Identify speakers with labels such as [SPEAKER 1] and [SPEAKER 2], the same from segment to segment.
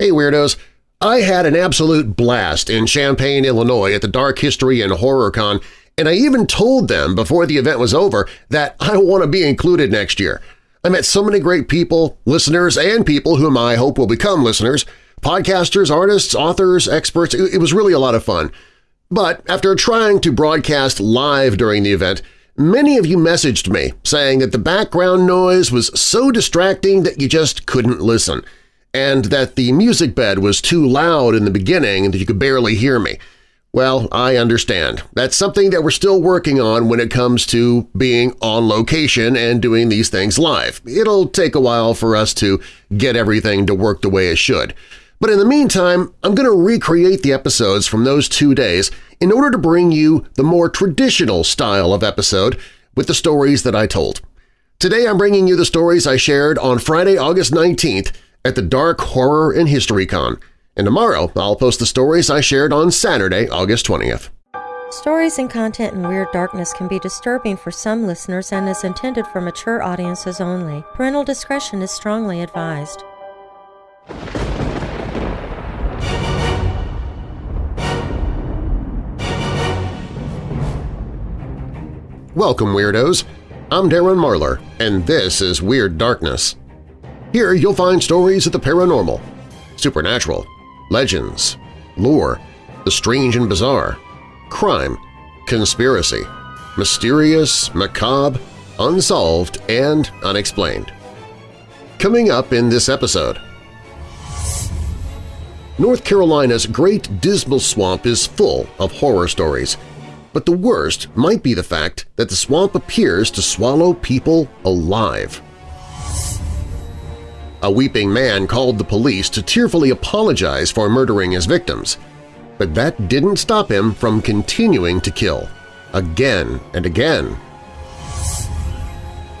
[SPEAKER 1] Hey Weirdos! I had an absolute blast in Champaign, Illinois at the Dark History and Horror Con, and I even told them before the event was over that I want to be included next year. I met so many great people, listeners, and people whom I hope will become listeners, podcasters, artists, authors, experts. It was really a lot of fun. But after trying to broadcast live during the event, many of you messaged me saying that the background noise was so distracting that you just couldn't listen – and that the music bed was too loud in the beginning and that you could barely hear me. Well, I understand. That's something that we're still working on when it comes to being on location and doing these things live. It'll take a while for us to get everything to work the way it should. But in the meantime, I'm going to recreate the episodes from those two days in order to bring you the more traditional style of episode with the stories that I told. Today I'm bringing you the stories I shared on Friday, August 19th at the Dark Horror and History Con, and tomorrow I'll post the stories I shared on Saturday, August 20th.
[SPEAKER 2] Stories and content in Weird Darkness can be disturbing for some listeners and is intended for mature audiences only. Parental discretion is strongly advised.
[SPEAKER 1] Welcome, Weirdos! I'm Darren Marlar, and this is Weird Darkness. Here you'll find stories of the paranormal, supernatural, legends, lore, the strange and bizarre, crime, conspiracy, mysterious, macabre, unsolved, and unexplained. Coming up in this episode… North Carolina's Great Dismal Swamp is full of horror stories, but the worst might be the fact that the swamp appears to swallow people alive. A weeping man called the police to tearfully apologize for murdering his victims, but that didn't stop him from continuing to kill, again and again.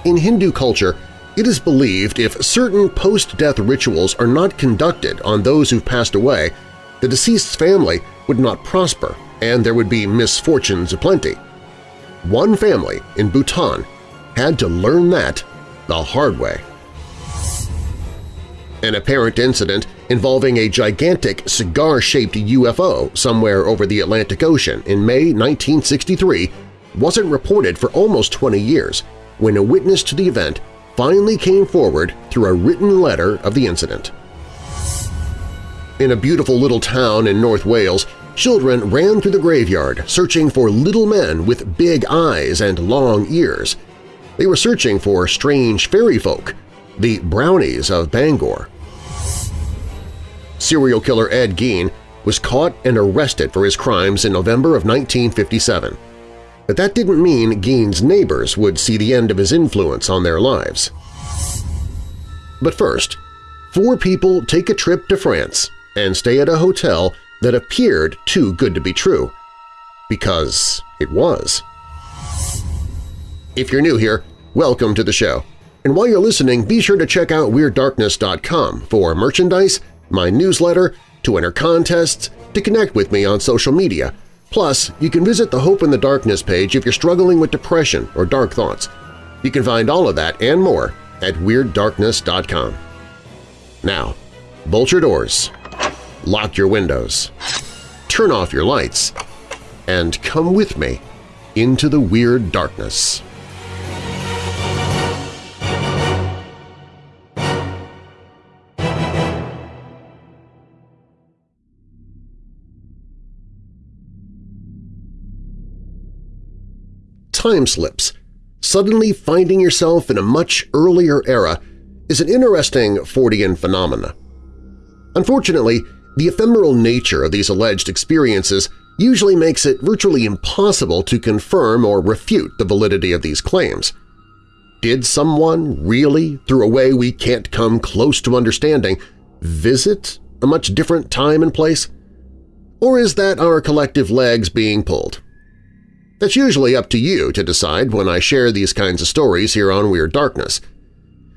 [SPEAKER 1] In Hindu culture, it is believed if certain post-death rituals are not conducted on those who've passed away, the deceased's family would not prosper and there would be misfortunes aplenty. One family in Bhutan had to learn that the hard way an apparent incident involving a gigantic cigar-shaped UFO somewhere over the Atlantic Ocean in May 1963 wasn't reported for almost 20 years when a witness to the event finally came forward through a written letter of the incident. In a beautiful little town in North Wales, children ran through the graveyard searching for little men with big eyes and long ears. They were searching for strange fairy folk the Brownies of Bangor. Serial killer Ed Gein was caught and arrested for his crimes in November of 1957. But that didn't mean Gein's neighbors would see the end of his influence on their lives. But first, four people take a trip to France and stay at a hotel that appeared too good to be true. Because it was. If you're new here, welcome to the show. And while you're listening, be sure to check out WeirdDarkness.com for merchandise, my newsletter, to enter contests, to connect with me on social media. Plus, you can visit the Hope in the Darkness page if you're struggling with depression or dark thoughts. You can find all of that and more at WeirdDarkness.com. Now, bolt your doors, lock your windows, turn off your lights, and come with me into the Weird Darkness. Time slips, suddenly finding yourself in a much earlier era is an interesting Fortean phenomena. Unfortunately, the ephemeral nature of these alleged experiences usually makes it virtually impossible to confirm or refute the validity of these claims. Did someone really, through a way we can't come close to understanding, visit a much different time and place? Or is that our collective legs being pulled? That's usually up to you to decide when I share these kinds of stories here on Weird Darkness.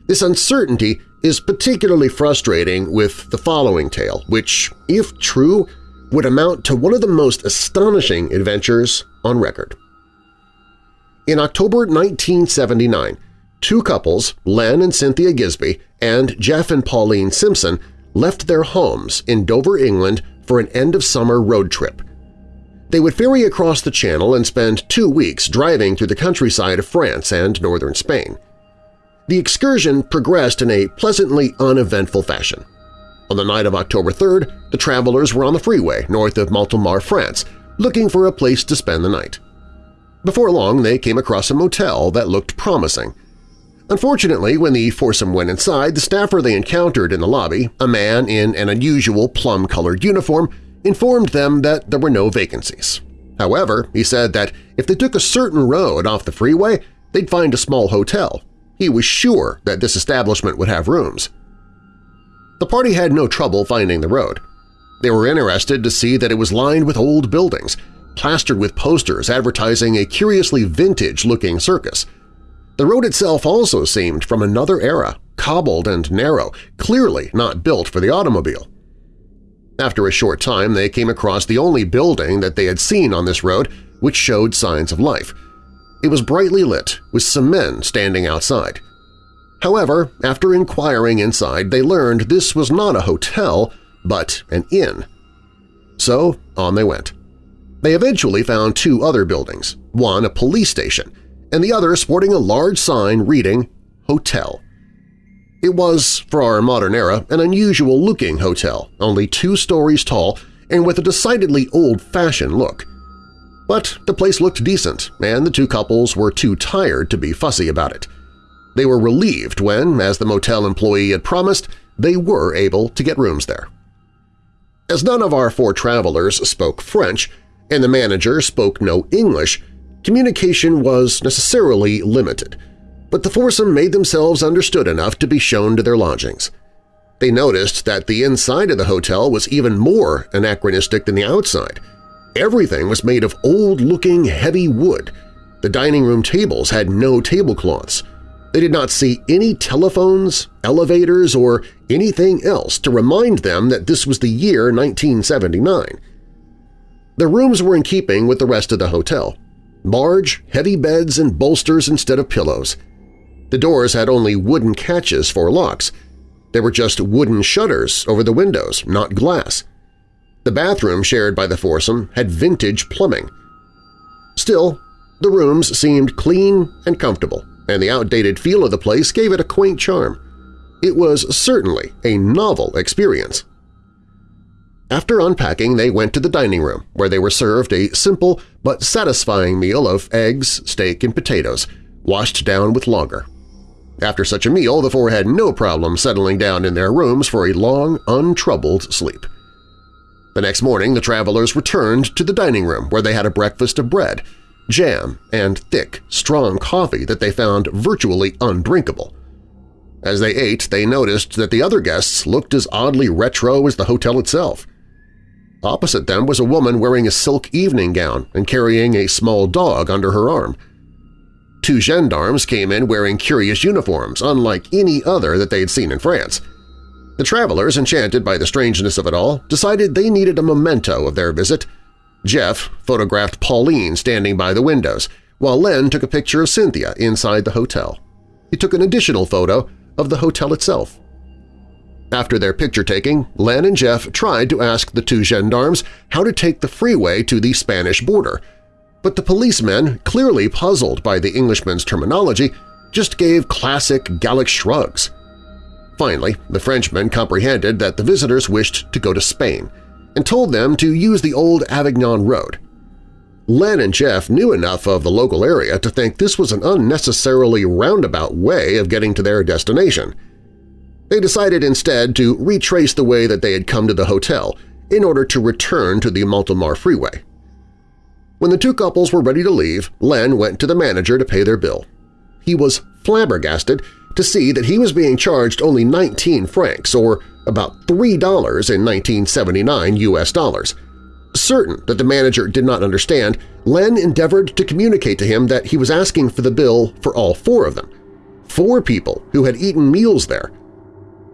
[SPEAKER 1] This uncertainty is particularly frustrating with the following tale, which, if true, would amount to one of the most astonishing adventures on record. In October 1979, two couples, Len and Cynthia Gisby and Jeff and Pauline Simpson, left their homes in Dover, England for an end-of-summer road trip. They would ferry across the channel and spend two weeks driving through the countryside of France and northern Spain. The excursion progressed in a pleasantly uneventful fashion. On the night of October 3rd, the travelers were on the freeway north of Montélimar, France, looking for a place to spend the night. Before long, they came across a motel that looked promising. Unfortunately, when the foursome went inside, the staffer they encountered in the lobby, a man in an unusual plum-colored uniform, informed them that there were no vacancies. However, he said that if they took a certain road off the freeway, they'd find a small hotel. He was sure that this establishment would have rooms. The party had no trouble finding the road. They were interested to see that it was lined with old buildings, plastered with posters advertising a curiously vintage-looking circus. The road itself also seemed from another era, cobbled and narrow, clearly not built for the automobile. After a short time, they came across the only building that they had seen on this road which showed signs of life. It was brightly lit, with some men standing outside. However, after inquiring inside, they learned this was not a hotel, but an inn. So on they went. They eventually found two other buildings, one a police station, and the other sporting a large sign reading Hotel. It was, for our modern era, an unusual-looking hotel, only two stories tall and with a decidedly old-fashioned look. But the place looked decent, and the two couples were too tired to be fussy about it. They were relieved when, as the motel employee had promised, they were able to get rooms there. As none of our four travelers spoke French and the manager spoke no English, communication was necessarily limited – but the foursome made themselves understood enough to be shown to their lodgings. They noticed that the inside of the hotel was even more anachronistic than the outside. Everything was made of old-looking heavy wood. The dining room tables had no tablecloths. They did not see any telephones, elevators, or anything else to remind them that this was the year 1979. The rooms were in keeping with the rest of the hotel. Large, heavy beds and bolsters instead of pillows – the doors had only wooden catches for locks. There were just wooden shutters over the windows, not glass. The bathroom shared by the foursome had vintage plumbing. Still, the rooms seemed clean and comfortable, and the outdated feel of the place gave it a quaint charm. It was certainly a novel experience. After unpacking, they went to the dining room, where they were served a simple but satisfying meal of eggs, steak, and potatoes, washed down with lager. After such a meal, the four had no problem settling down in their rooms for a long, untroubled sleep. The next morning the travelers returned to the dining room where they had a breakfast of bread, jam, and thick, strong coffee that they found virtually undrinkable. As they ate, they noticed that the other guests looked as oddly retro as the hotel itself. Opposite them was a woman wearing a silk evening gown and carrying a small dog under her arm. Two gendarmes came in wearing curious uniforms, unlike any other that they had seen in France. The travelers, enchanted by the strangeness of it all, decided they needed a memento of their visit. Jeff photographed Pauline standing by the windows, while Len took a picture of Cynthia inside the hotel. He took an additional photo of the hotel itself. After their picture-taking, Len and Jeff tried to ask the two gendarmes how to take the freeway to the Spanish border – but the policemen, clearly puzzled by the Englishman's terminology, just gave classic Gallic shrugs. Finally, the Frenchman comprehended that the visitors wished to go to Spain and told them to use the old Avignon Road. Len and Jeff knew enough of the local area to think this was an unnecessarily roundabout way of getting to their destination. They decided instead to retrace the way that they had come to the hotel in order to return to the Montélimar freeway. When the two couples were ready to leave, Len went to the manager to pay their bill. He was flabbergasted to see that he was being charged only 19 francs, or about $3 in 1979 U.S. dollars. Certain that the manager did not understand, Len endeavored to communicate to him that he was asking for the bill for all four of them, four people who had eaten meals there.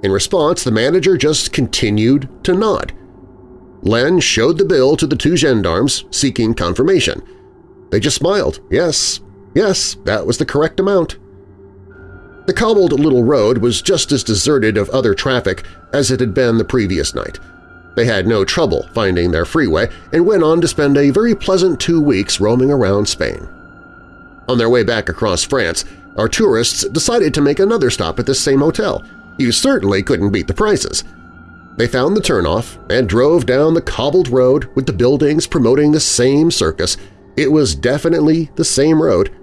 [SPEAKER 1] In response, the manager just continued to nod. Len showed the bill to the two gendarmes, seeking confirmation. They just smiled. Yes, yes, that was the correct amount. The cobbled little road was just as deserted of other traffic as it had been the previous night. They had no trouble finding their freeway and went on to spend a very pleasant two weeks roaming around Spain. On their way back across France, our tourists decided to make another stop at this same hotel. You certainly couldn't beat the prices. They found the turnoff and drove down the cobbled road with the buildings promoting the same circus. It was definitely the same road,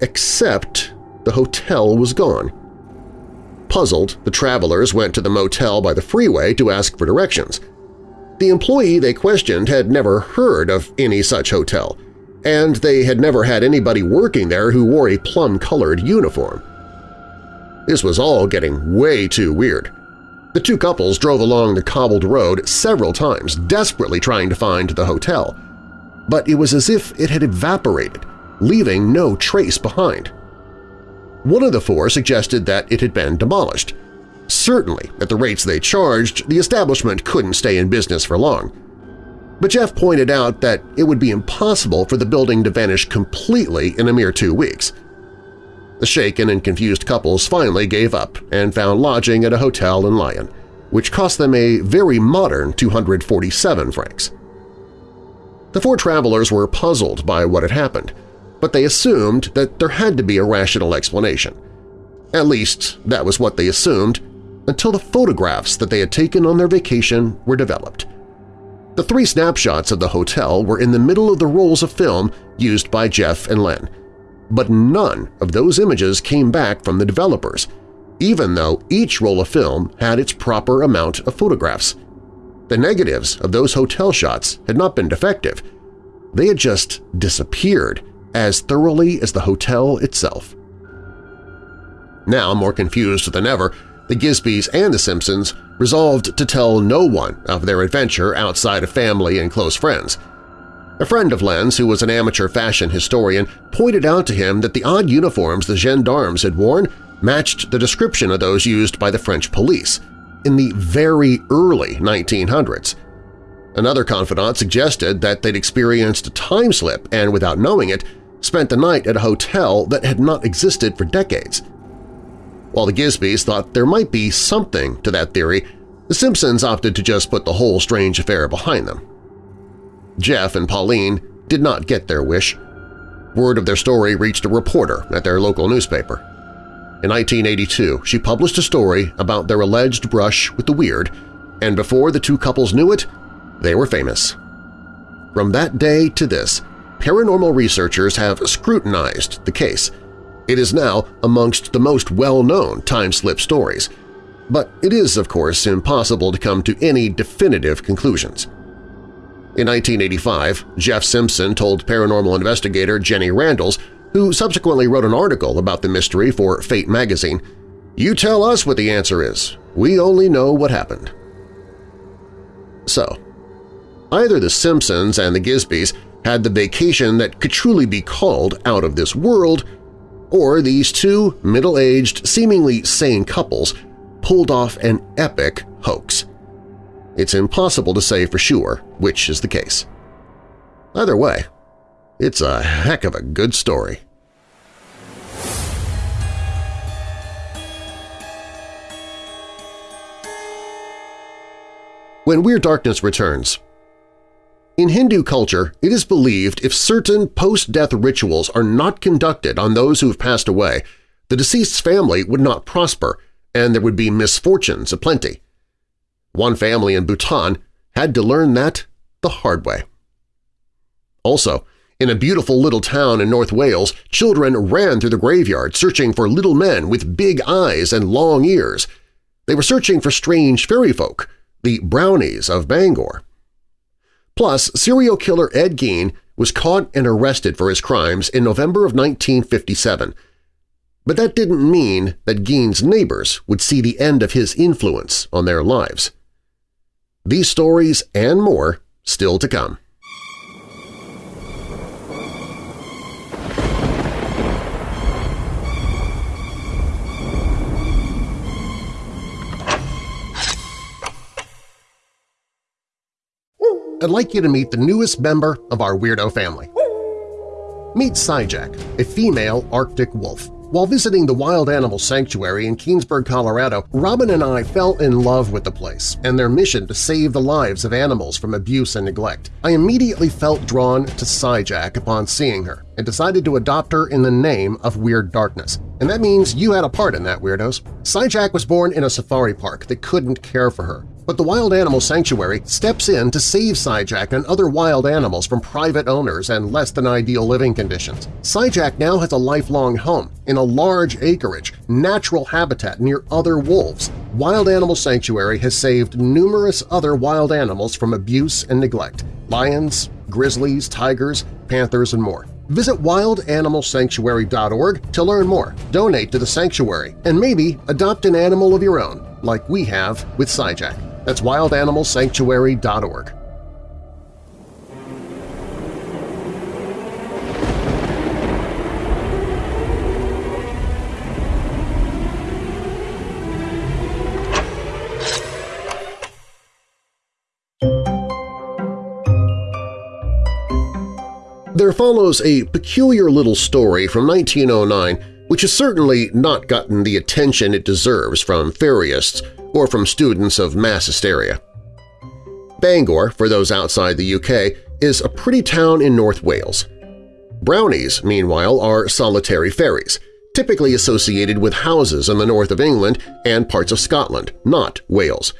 [SPEAKER 1] except the hotel was gone. Puzzled, the travelers went to the motel by the freeway to ask for directions. The employee they questioned had never heard of any such hotel, and they had never had anybody working there who wore a plum-colored uniform. This was all getting way too weird. The two couples drove along the cobbled road several times, desperately trying to find the hotel. But it was as if it had evaporated, leaving no trace behind. One of the four suggested that it had been demolished. Certainly, at the rates they charged, the establishment couldn't stay in business for long. But Jeff pointed out that it would be impossible for the building to vanish completely in a mere two weeks. The shaken and confused couples finally gave up and found lodging at a hotel in Lyon, which cost them a very modern 247 francs. The four travelers were puzzled by what had happened, but they assumed that there had to be a rational explanation. At least, that was what they assumed until the photographs that they had taken on their vacation were developed. The three snapshots of the hotel were in the middle of the rolls of film used by Jeff and Len, but none of those images came back from the developers, even though each roll of film had its proper amount of photographs. The negatives of those hotel shots had not been defective. They had just disappeared as thoroughly as the hotel itself. Now, more confused than ever, the Gisbys and the Simpsons resolved to tell no one of their adventure outside of family and close friends. A friend of Len's, who was an amateur fashion historian, pointed out to him that the odd uniforms the gendarmes had worn matched the description of those used by the French police in the very early 1900s. Another confidant suggested that they'd experienced a time slip and, without knowing it, spent the night at a hotel that had not existed for decades. While the Gisbys thought there might be something to that theory, the Simpsons opted to just put the whole strange affair behind them. Jeff and Pauline did not get their wish. Word of their story reached a reporter at their local newspaper. In 1982, she published a story about their alleged brush with the weird, and before the two couples knew it, they were famous. From that day to this, paranormal researchers have scrutinized the case. It is now amongst the most well-known time-slip stories, but it is, of course, impossible to come to any definitive conclusions. In 1985, Jeff Simpson told paranormal investigator Jenny Randles, who subsequently wrote an article about the mystery for Fate magazine, "'You tell us what the answer is. We only know what happened.' So, either the Simpsons and the Gisbys had the vacation that could truly be called out of this world, or these two middle-aged, seemingly sane couples pulled off an epic hoax. It's impossible to say for sure which is the case. Either way, it's a heck of a good story. When Weird Darkness returns, in Hindu culture, it is believed if certain post-death rituals are not conducted on those who have passed away, the deceased's family would not prosper and there would be misfortunes aplenty. One family in Bhutan had to learn that the hard way. Also, in a beautiful little town in North Wales, children ran through the graveyard searching for little men with big eyes and long ears. They were searching for strange fairy folk, the brownies of Bangor. Plus, serial killer Ed Gein was caught and arrested for his crimes in November of 1957. But that didn't mean that Gein's neighbors would see the end of his influence on their lives. These stories and more still to come. I'd like you to meet the newest member of our weirdo family. Meet Skyjack, a female Arctic wolf. While visiting the Wild Animal Sanctuary in Keenesburg, Colorado, Robin and I fell in love with the place and their mission to save the lives of animals from abuse and neglect. I immediately felt drawn to Skyjack upon seeing her and decided to adopt her in the name of Weird Darkness. And that means you had a part in that, Weirdos. Skyjack was born in a safari park that couldn't care for her. But the Wild Animal Sanctuary steps in to save Skyjack and other wild animals from private owners and less-than-ideal living conditions. Skyjack now has a lifelong home in a large acreage, natural habitat near other wolves. Wild Animal Sanctuary has saved numerous other wild animals from abuse and neglect – lions, grizzlies, tigers, panthers, and more. Visit wildanimalsanctuary.org to learn more, donate to the sanctuary, and maybe adopt an animal of your own, like we have with Skyjack. That's wildanimalsanctuary.org. There follows a peculiar little story from 1909 which has certainly not gotten the attention it deserves from fairyists or from students of mass hysteria. Bangor, for those outside the UK, is a pretty town in North Wales. Brownies, meanwhile, are solitary fairies, typically associated with houses in the north of England and parts of Scotland, not Wales.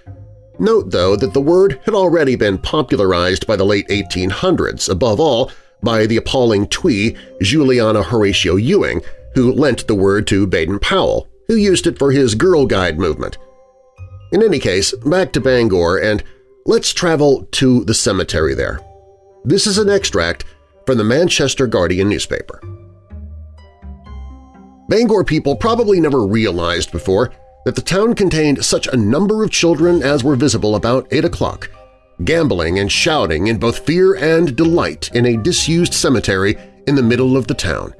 [SPEAKER 1] Note, though, that the word had already been popularized by the late 1800s, above all by the appalling twee Juliana Horatia Ewing, who lent the word to Baden-Powell, who used it for his Girl Guide movement. In any case, back to Bangor and let's travel to the cemetery there. This is an extract from the Manchester Guardian newspaper. Bangor people probably never realized before that the town contained such a number of children as were visible about 8 o'clock, gambling and shouting in both fear and delight in a disused cemetery in the middle of the town.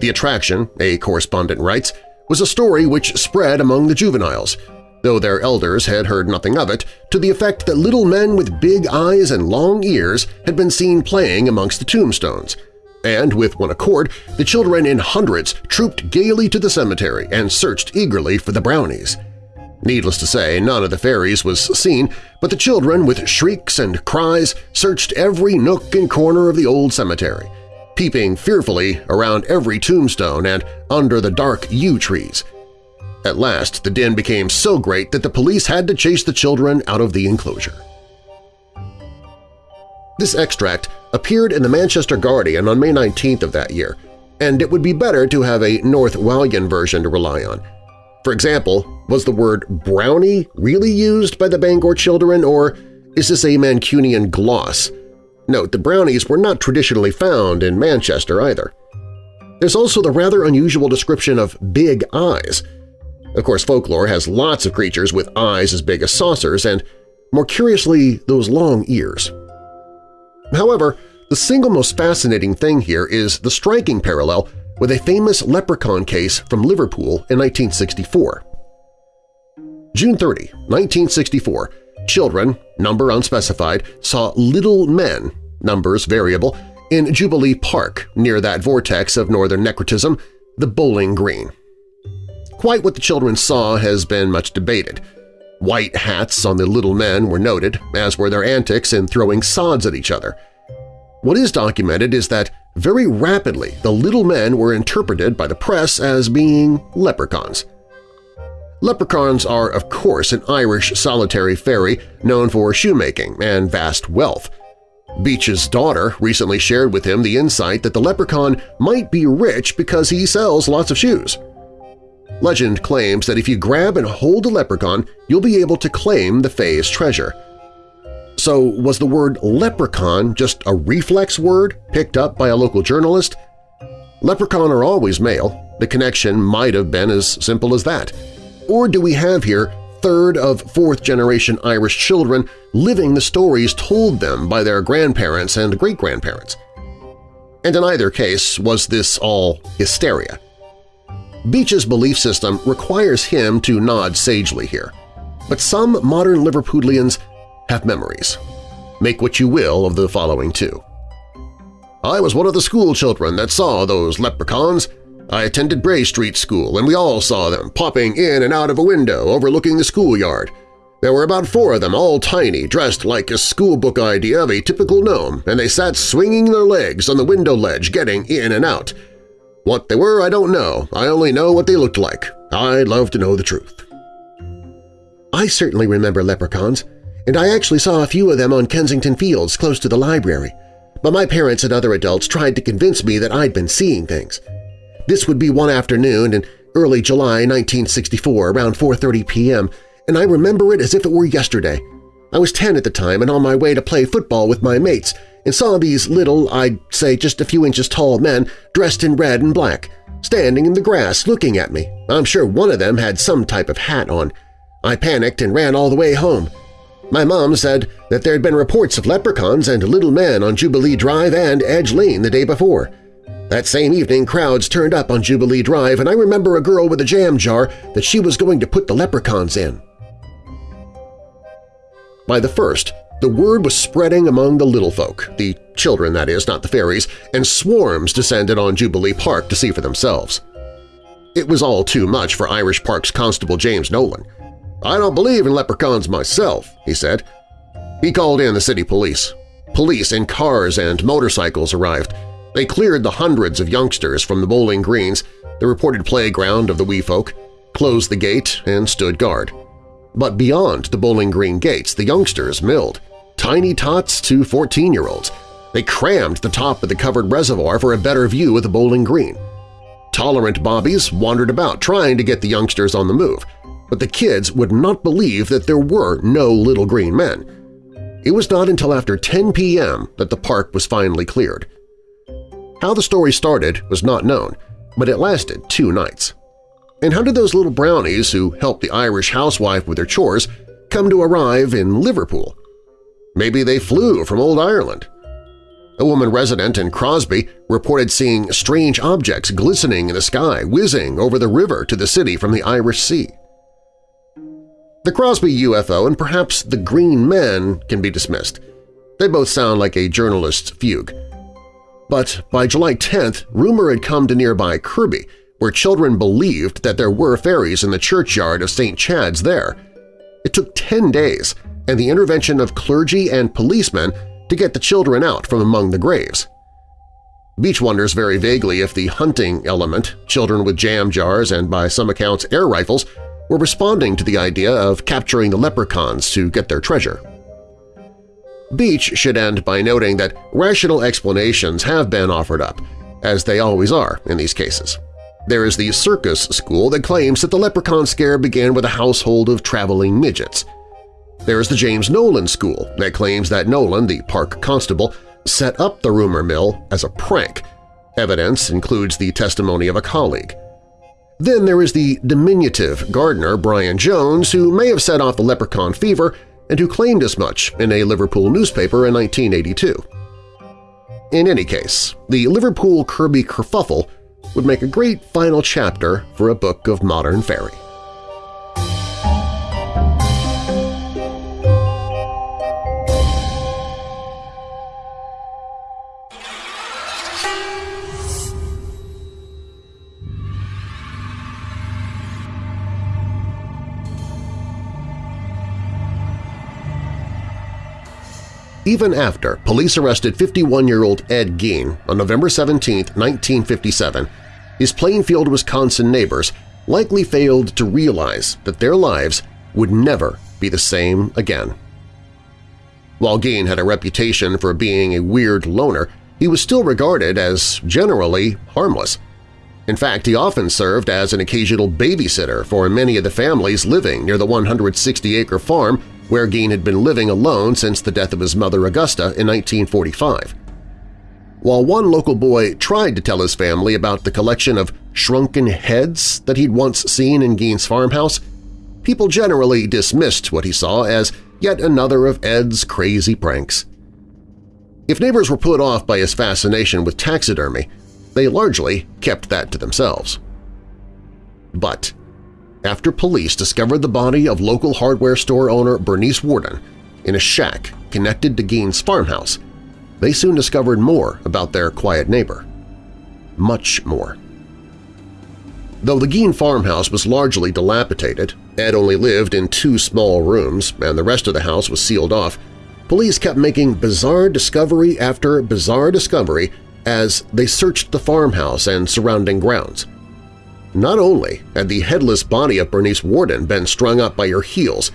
[SPEAKER 1] The attraction, a correspondent writes, was a story which spread among the juveniles, though their elders had heard nothing of it, to the effect that little men with big eyes and long ears had been seen playing amongst the tombstones. And with one accord, the children in hundreds trooped gaily to the cemetery and searched eagerly for the brownies. Needless to say, none of the fairies was seen, but the children, with shrieks and cries, searched every nook and corner of the old cemetery, peeping fearfully around every tombstone and under the dark yew trees, at last, the din became so great that the police had to chase the children out of the enclosure. This extract appeared in the Manchester Guardian on May 19th of that year, and it would be better to have a North Walian version to rely on. For example, was the word brownie really used by the Bangor children, or is this a Mancunian gloss? Note, the brownies were not traditionally found in Manchester either. There's also the rather unusual description of big eyes – of course, folklore has lots of creatures with eyes as big as saucers and, more curiously, those long ears. However, the single most fascinating thing here is the striking parallel with a famous leprechaun case from Liverpool in 1964. June 30, 1964, children, number unspecified, saw little men, numbers variable, in Jubilee Park near that vortex of northern necrotism, the Bowling Green. Quite what the children saw has been much debated. White hats on the little men were noted, as were their antics in throwing sods at each other. What is documented is that very rapidly the little men were interpreted by the press as being leprechauns. Leprechauns are, of course, an Irish solitary fairy known for shoemaking and vast wealth. Beech's daughter recently shared with him the insight that the leprechaun might be rich because he sells lots of shoes. Legend claims that if you grab and hold a leprechaun, you'll be able to claim the Fae's treasure. So was the word leprechaun just a reflex word picked up by a local journalist? Leprechaun are always male. The connection might have been as simple as that. Or do we have here third of fourth-generation Irish children living the stories told them by their grandparents and great-grandparents? And in either case, was this all hysteria? Beech's belief system requires him to nod sagely here, but some modern Liverpudlians have memories. Make what you will of the following two. I was one of the school children that saw those leprechauns.
[SPEAKER 3] I attended Bray Street School, and we all saw them popping in and out of a window overlooking the schoolyard. There were about four of them, all tiny, dressed like a schoolbook idea of a typical gnome, and they sat swinging their legs on the window ledge getting in and out. What they were I don't know, I only know what they looked like. I'd love to know the truth.
[SPEAKER 1] I certainly remember leprechauns, and I actually saw a few of them on Kensington Fields close to the library, but my parents and other adults tried to convince me that I'd been seeing things. This would be one afternoon in early July 1964 around 4.30 p.m., and I remember it as if it were yesterday. I was 10 at the time and on my way to play football with my mates and saw these little, I'd say just a few inches tall men dressed in red and black, standing in the grass looking at me. I'm sure one of them had some type of hat on. I panicked and ran all the way home. My mom said that there had been reports of leprechauns and little men on Jubilee Drive and Edge Lane the day before. That same evening, crowds turned up on Jubilee Drive, and I remember a girl with a jam jar that she was going to put the leprechauns in. By the first, the word was spreading among the little folk, the children that is, not the fairies, and swarms descended on Jubilee Park to see for themselves. It was all too much for Irish Park's Constable James Nolan. I don't believe in leprechauns myself, he said. He called in the city police. Police in cars and motorcycles arrived. They cleared the hundreds of youngsters from the bowling greens, the reported playground of the wee folk, closed the gate, and stood guard. But beyond the Bowling Green gates, the youngsters milled, tiny tots to 14-year-olds. They crammed the top of the covered reservoir for a better view of the Bowling Green. Tolerant bobbies wandered about trying to get the youngsters on the move, but the kids would not believe that there were no little green men. It was not until after 10 p.m. that the park was finally cleared. How the story started was not known, but it lasted two nights. And how did those little brownies who helped the Irish housewife with their chores come to arrive in Liverpool? Maybe they flew from Old Ireland. A woman resident in Crosby reported seeing strange objects glistening in the sky whizzing over the river to the city from the Irish Sea. The Crosby UFO and perhaps the Green Men can be dismissed. They both sound like a journalist's fugue. But by July 10th, rumor had come to nearby Kirkby, where children believed that there were fairies in the churchyard of St. Chad's there. It took 10 days and the intervention of clergy and policemen to get the children out from among the graves. Beach wonders very vaguely if the hunting element, children with jam jars and by some accounts air rifles, were responding to the idea of capturing the leprechauns to get their treasure. Beach should end by noting that rational explanations have been offered up, as they always are in these cases. There is the circus school that claims that the leprechaun scare began with a household of traveling midgets. There is the James Nolan School that claims that Nolan, the park constable, set up the rumor mill as a prank. Evidence includes the testimony of a colleague. Then there is the diminutive gardener Brian Jones who may have set off the leprechaun fever and who claimed as much in a Liverpool newspaper in 1982. In any case, the Liverpool Kirkby kerfuffle would make a great final chapter for a book of modern fairy. Even after police arrested 51-year-old Ed Gein on November 17, 1957, his Plainfield, Wisconsin neighbors likely failed to realize that their lives would never be the same again. While Gein had a reputation for being a weird loner, he was still regarded as generally harmless. In fact, he often served as an occasional babysitter for many of the families living near the 160-acre farm where Gein had been living alone since the death of his mother Augusta in 1945. While one local boy tried to tell his family about the collection of shrunken heads that he'd once seen in Gein's farmhouse, people generally dismissed what he saw as yet another of Ed's crazy pranks. If neighbors were put off by his fascination with taxidermy, they largely kept that to themselves. But after police discovered the body of local hardware store owner Bernice Worden in a shack connected to Gein's farmhouse, they soon discovered more about their quiet neighbor. Much more. Though the Gein farmhouse was largely dilapidated, Ed only lived in two small rooms and the rest of the house was sealed off, police kept making bizarre discovery after bizarre discovery as they searched the farmhouse and surrounding grounds. Not only had the headless body of Bernice Worden been strung up by her heels,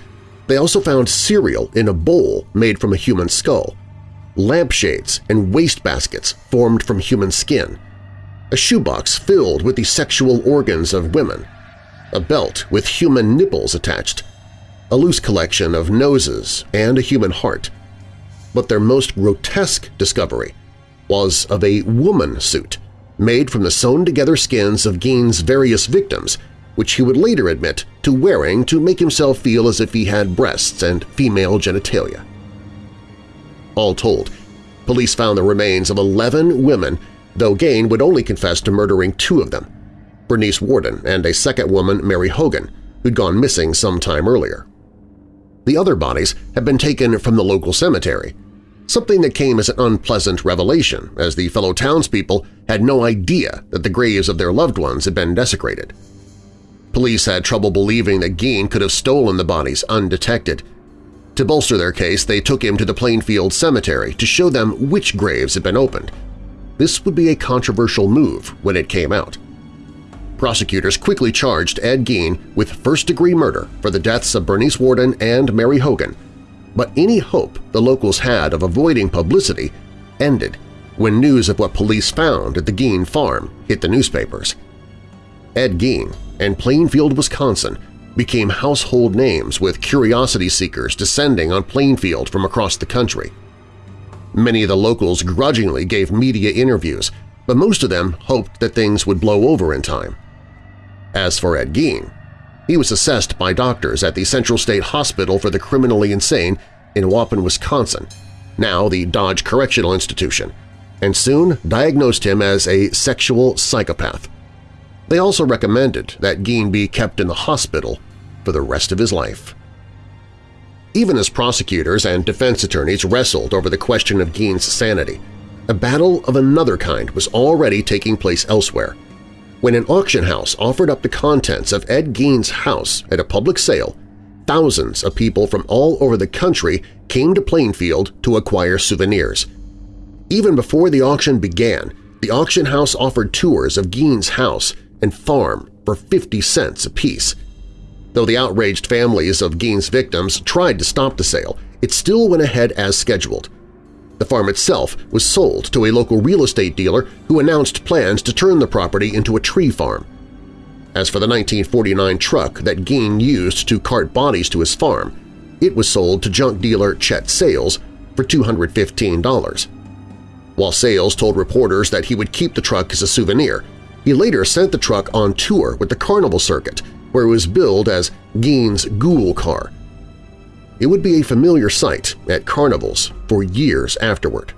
[SPEAKER 1] they also found cereal in a bowl made from a human skull, lampshades and wastebaskets formed from human skin, a shoebox filled with the sexual organs of women, a belt with human nipples attached, a loose collection of noses, and a human heart. But their most grotesque discovery was of a woman suit made from the sewn-together skins of Gein's various victims, which he would later admit to wearing to make himself feel as if he had breasts and female genitalia. All told, police found the remains of 11 women though Gein would only confess to murdering two of them, Bernice Worden and a second woman, Mary Hogan, who'd gone missing some time earlier. The other bodies had been taken from the local cemetery, something that came as an unpleasant revelation as the fellow townspeople had no idea that the graves of their loved ones had been desecrated. Police had trouble believing that Gein could have stolen the bodies undetected. To bolster their case, they took him to the Plainfield Cemetery to show them which graves had been opened – this would be a controversial move when it came out. Prosecutors quickly charged Ed Gein with first-degree murder for the deaths of Bernice Worden and Mary Hogan, but any hope the locals had of avoiding publicity ended when news of what police found at the Gein farm hit the newspapers. Ed Gein and Plainfield, Wisconsin became household names with curiosity seekers descending on Plainfield from across the country. Many of the locals grudgingly gave media interviews, but most of them hoped that things would blow over in time. As for Ed Gein, he was assessed by doctors at the Central State Hospital for the Criminally Insane in Waupun, Wisconsin, now the Dodge Correctional Institution, and soon diagnosed him as a sexual psychopath. They also recommended that Gein be kept in the hospital for the rest of his life. Even as prosecutors and defense attorneys wrestled over the question of Gein's sanity, a battle of another kind was already taking place elsewhere. When an auction house offered up the contents of Ed Gein's house at a public sale, thousands of people from all over the country came to Plainfield to acquire souvenirs. Even before the auction began, the auction house offered tours of Gein's house and farm for 50 cents apiece. Though the outraged families of Gein's victims tried to stop the sale, it still went ahead as scheduled. The farm itself was sold to a local real estate dealer who announced plans to turn the property into a tree farm. As for the 1949 truck that Gein used to cart bodies to his farm, it was sold to junk dealer Chet Sales for $215. While Sales told reporters that he would keep the truck as a souvenir, he later sent the truck on tour with the carnival circuit where it was billed as Gein's Ghoul Car. It would be a familiar sight at carnivals for years afterward.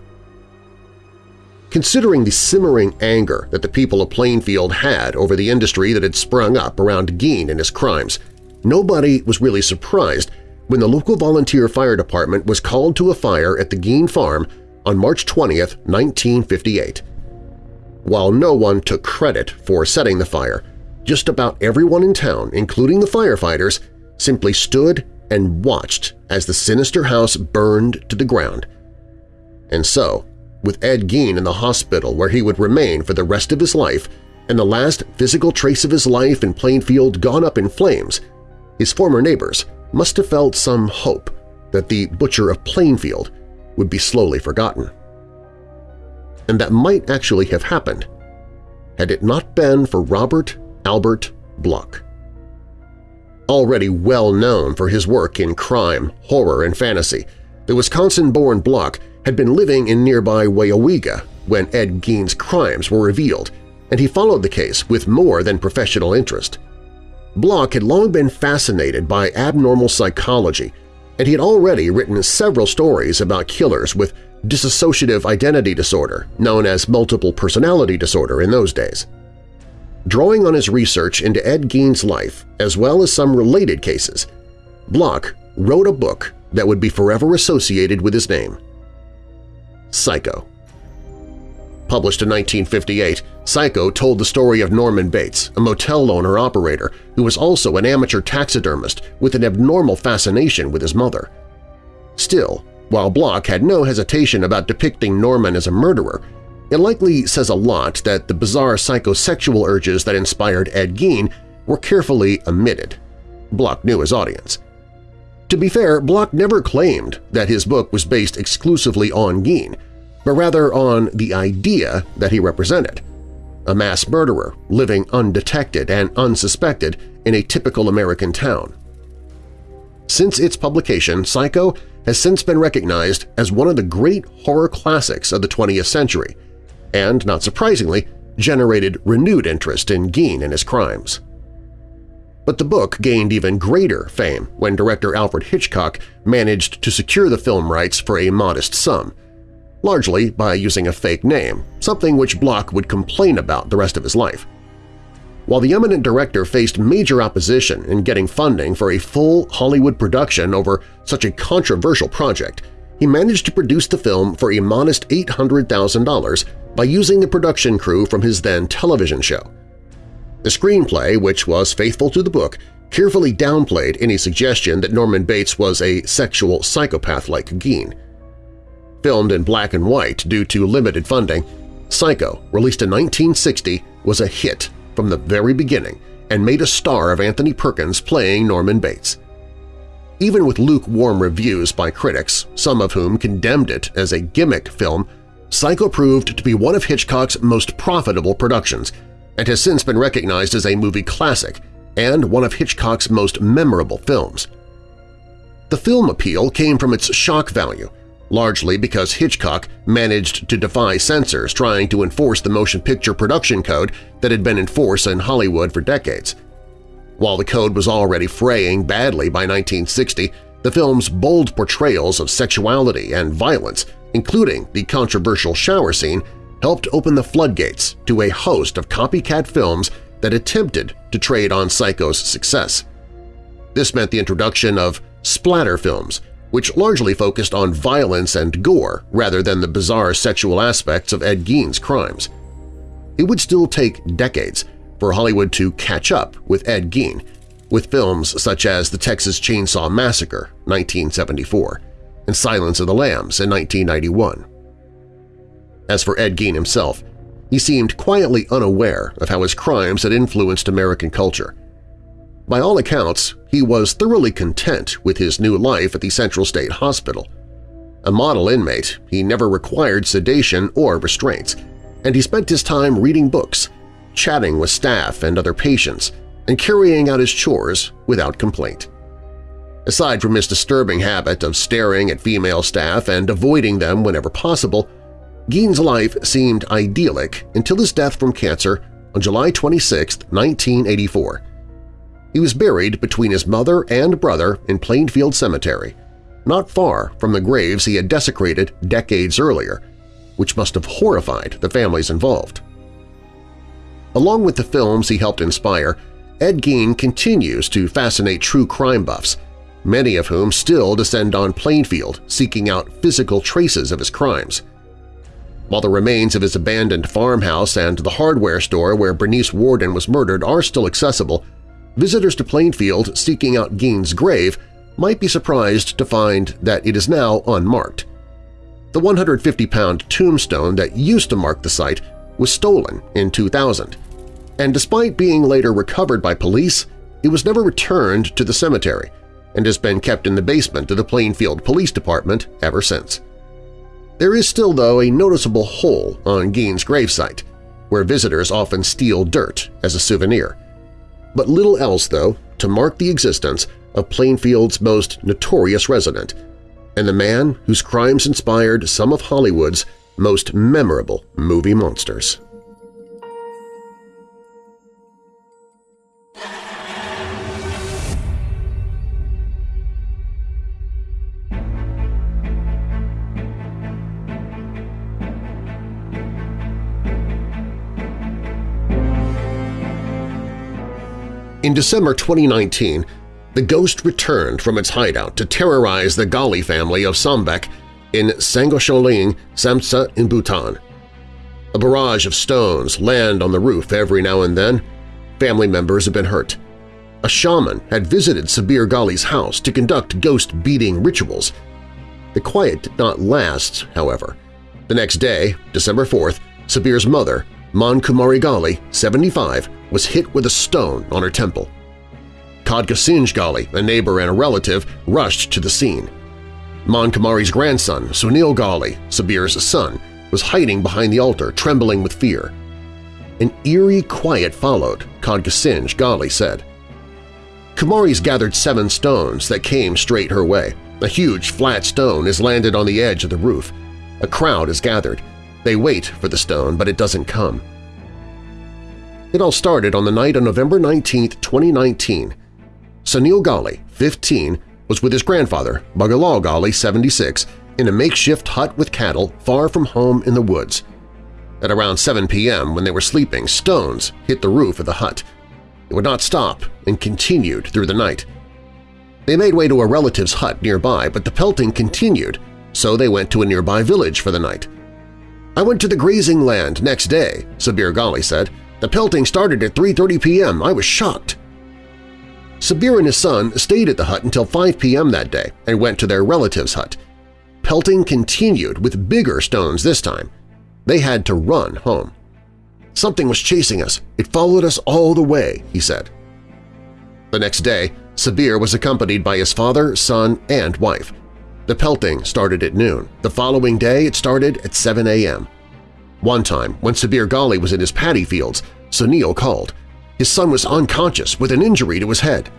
[SPEAKER 1] Considering the simmering anger that the people of Plainfield had over the industry that had sprung up around Gein and his crimes, nobody was really surprised when the local volunteer fire department was called to a fire at the Gein farm on March 20, 1958. While no one took credit for setting the fire, just about everyone in town, including the firefighters, simply stood and watched as the sinister house burned to the ground. And so, with Ed Gein in the hospital where he would remain for the rest of his life and the last physical trace of his life in Plainfield gone up in flames, his former neighbors must have felt some hope that the Butcher of Plainfield would be slowly forgotten. And that might actually have happened had it not been for Robert Albert Bloch. Already well known for his work in crime, horror, and fantasy, the Wisconsin-born Bloch had been living in nearby Weyauwega when Ed Gein's crimes were revealed, and he followed the case with more than professional interest. Bloch had long been fascinated by abnormal psychology, and he had already written several stories about killers with dissociative identity disorder, known as multiple personality disorder in those days. Drawing on his research into Ed Gein's life as well as some related cases, Bloch wrote a book that would be forever associated with his name – Psycho. Published in 1958, Psycho told the story of Norman Bates, a motel owner-operator who was also an amateur taxidermist with an abnormal fascination with his mother. Still, while Bloch had no hesitation about depicting Norman as a murderer, it likely says a lot that the bizarre psychosexual urges that inspired Ed Gein were carefully omitted. Bloch knew his audience. To be fair, Bloch never claimed that his book was based exclusively on Gein, but rather on the idea that he represented – a mass murderer living undetected and unsuspected in a typical American town. Since its publication, Psycho has since been recognized as one of the great horror classics of the 20th century and, not surprisingly, generated renewed interest in Gein and his crimes. But the book gained even greater fame when director Alfred Hitchcock managed to secure the film rights for a modest sum – largely by using a fake name, something which Bloch would complain about the rest of his life. While the eminent director faced major opposition in getting funding for a full Hollywood production over such a controversial project, he managed to produce the film for a modest $800,000 by using the production crew from his then television show. The screenplay, which was faithful to the book, carefully downplayed any suggestion that Norman Bates was a sexual psychopath like Gein. Filmed in black and white due to limited funding, Psycho, released in 1960, was a hit from the very beginning and made a star of Anthony Perkins playing Norman Bates. Even with lukewarm reviews by critics, some of whom condemned it as a gimmick film, Psycho proved to be one of Hitchcock's most profitable productions and has since been recognized as a movie classic and one of Hitchcock's most memorable films. The film appeal came from its shock value largely because Hitchcock managed to defy censors trying to enforce the motion picture production code that had been in force in Hollywood for decades. While the code was already fraying badly by 1960, the film's bold portrayals of sexuality and violence, including the controversial shower scene, helped open the floodgates to a host of copycat films that attempted to trade on Psycho's success. This meant the introduction of splatter films, which largely focused on violence and gore rather than the bizarre sexual aspects of Ed Gein's crimes. It would still take decades for Hollywood to catch up with Ed Gein, with films such as The Texas Chainsaw Massacre 1974 and Silence of the Lambs in 1991. As for Ed Gein himself, he seemed quietly unaware of how his crimes had influenced American culture – by all accounts, he was thoroughly content with his new life at the Central State Hospital. A model inmate, he never required sedation or restraints, and he spent his time reading books, chatting with staff and other patients, and carrying out his chores without complaint. Aside from his disturbing habit of staring at female staff and avoiding them whenever possible, Gein's life seemed idyllic until his death from cancer on July 26, 1984, he was buried between his mother and brother in Plainfield Cemetery, not far from the graves he had desecrated decades earlier, which must have horrified the families involved. Along with the films he helped inspire, Ed Gein continues to fascinate true crime buffs, many of whom still descend on Plainfield seeking out physical traces of his crimes. While the remains of his abandoned farmhouse and the hardware store where Bernice Worden was murdered are still accessible, visitors to Plainfield seeking out Gein's grave might be surprised to find that it is now unmarked. The 150-pound tombstone that used to mark the site was stolen in 2000, and despite being later recovered by police, it was never returned to the cemetery and has been kept in the basement of the Plainfield Police Department ever since. There is still, though, a noticeable hole on Gein's gravesite, where visitors often steal dirt as a souvenir but little else, though, to mark the existence of Plainfield's most notorious resident and the man whose crimes inspired some of Hollywood's most memorable movie monsters. In December 2019, the ghost returned from its hideout to terrorize the Ghali family of Sambek in Sangosholing, Samtse in Bhutan. A barrage of stones land on the roof every now and then. Family members have been hurt. A shaman had visited Sabir Ghali's house to conduct ghost-beating rituals. The quiet did not last, however. The next day, December 4th, Sabir's mother, Man Kumari Ghali, 75, was hit with a stone on her temple. Khadga Singh Ghali, a neighbor and a relative, rushed to the scene. Man Kumari's grandson, Sunil Ghali, Sabir's son, was hiding behind the altar, trembling with fear. An eerie quiet followed, Khadga Singh Ghali said. Kumari's gathered seven stones that came straight her way. A huge, flat stone is landed on the edge of the roof. A crowd is gathered. They wait for the stone, but it doesn't come. It all started on the night of November 19, 2019. Sunil Ghali, 15, was with his grandfather, Bagalal Ghali, 76, in a makeshift hut with cattle far from home in the woods. At around 7 p.m., when they were sleeping, stones hit the roof of the hut. It would not stop and continued through the night. They made way to a relative's hut nearby, but the pelting continued, so they went to a nearby village for the night. I went to the grazing land next day, Sabir Ghali said. The pelting started at 3.30 p.m. I was shocked. Sabir and his son stayed at the hut until 5 p.m. that day and went to their relative's hut. Pelting continued with bigger stones this time. They had to run home. Something was chasing us. It followed us all the way, he said. The next day, Sabir was accompanied by his father, son, and wife. The pelting started at noon. The following day it started at 7 a.m. One time, when Sabir Ghali was in his paddy fields, Sunil called. His son was unconscious with an injury to his head.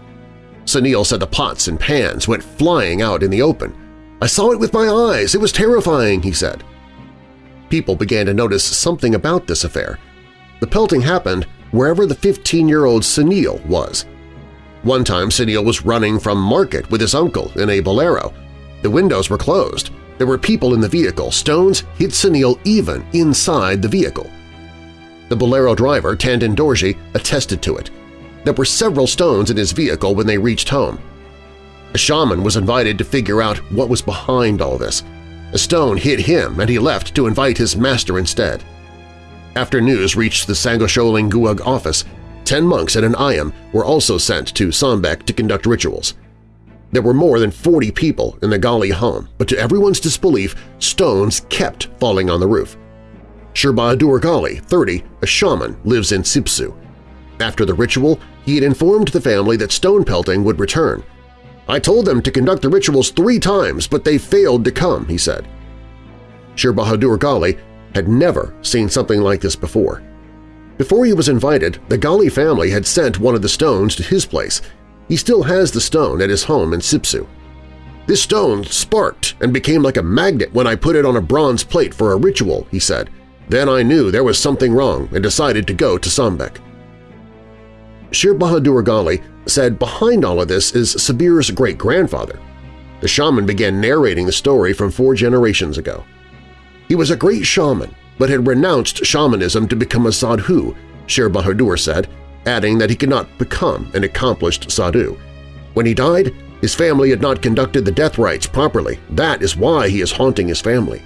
[SPEAKER 1] Sunil said the pots and pans went flying out in the open. I saw it with my eyes. It was terrifying, he said. People began to notice something about this affair. The pelting happened wherever the 15-year-old Sunil was. One time Sunil was running from market with his uncle in a bolero. The windows were closed. There were people in the vehicle. Stones hit Sunil even inside the vehicle. The bolero driver, Tandin Dorji, attested to it. There were several stones in his vehicle when they reached home. A shaman was invited to figure out what was behind all this. A stone hit him and he left to invite his master instead. After news reached the Sangosholing Gewog office, ten monks and an ayam were also sent to Sambek to conduct rituals. There were more than 40 people in the Ghali home, but to everyone's disbelief, stones kept falling on the roof. Shirbahadur Ghali, 30, a shaman, lives in Sipsu. After the ritual, he had informed the family that stone pelting would return. I told them to conduct the rituals three times, but they failed to come, he said. Shirbahadur Ghali had never seen something like this before. Before he was invited, the Ghali family had sent one of the stones to his place. He still has the stone at his home in Sipsu. This stone sparked and became like a magnet when I put it on a bronze plate for a ritual, he said. Then I knew there was something wrong and decided to go to Sambek. Shir Bahadur Ghali said behind all of this is Sabir's great-grandfather. The shaman began narrating the story from four generations ago. He was a great shaman, but had renounced shamanism to become a sadhu, Shir Bahadur said, adding that he could not become an accomplished sadhu. When he died, his family had not conducted the death rites properly. That is why he is haunting his family.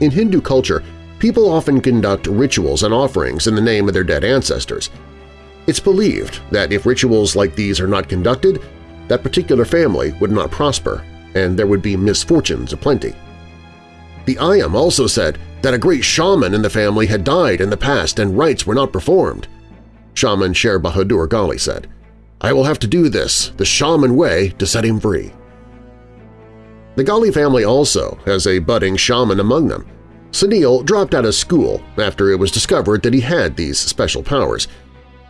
[SPEAKER 1] In Hindu culture, people often conduct rituals and offerings in the name of their dead ancestors. It's believed that if rituals like these are not conducted, that particular family would not prosper and there would be misfortunes aplenty. The Ayam also said that a great shaman in the family had died in the past and rites were not performed. Shaman Sher Bahadur Ghali said, I will have to do this the shaman way to set him free. The Ghali family also has a budding shaman among them. Sunil dropped out of school after it was discovered that he had these special powers.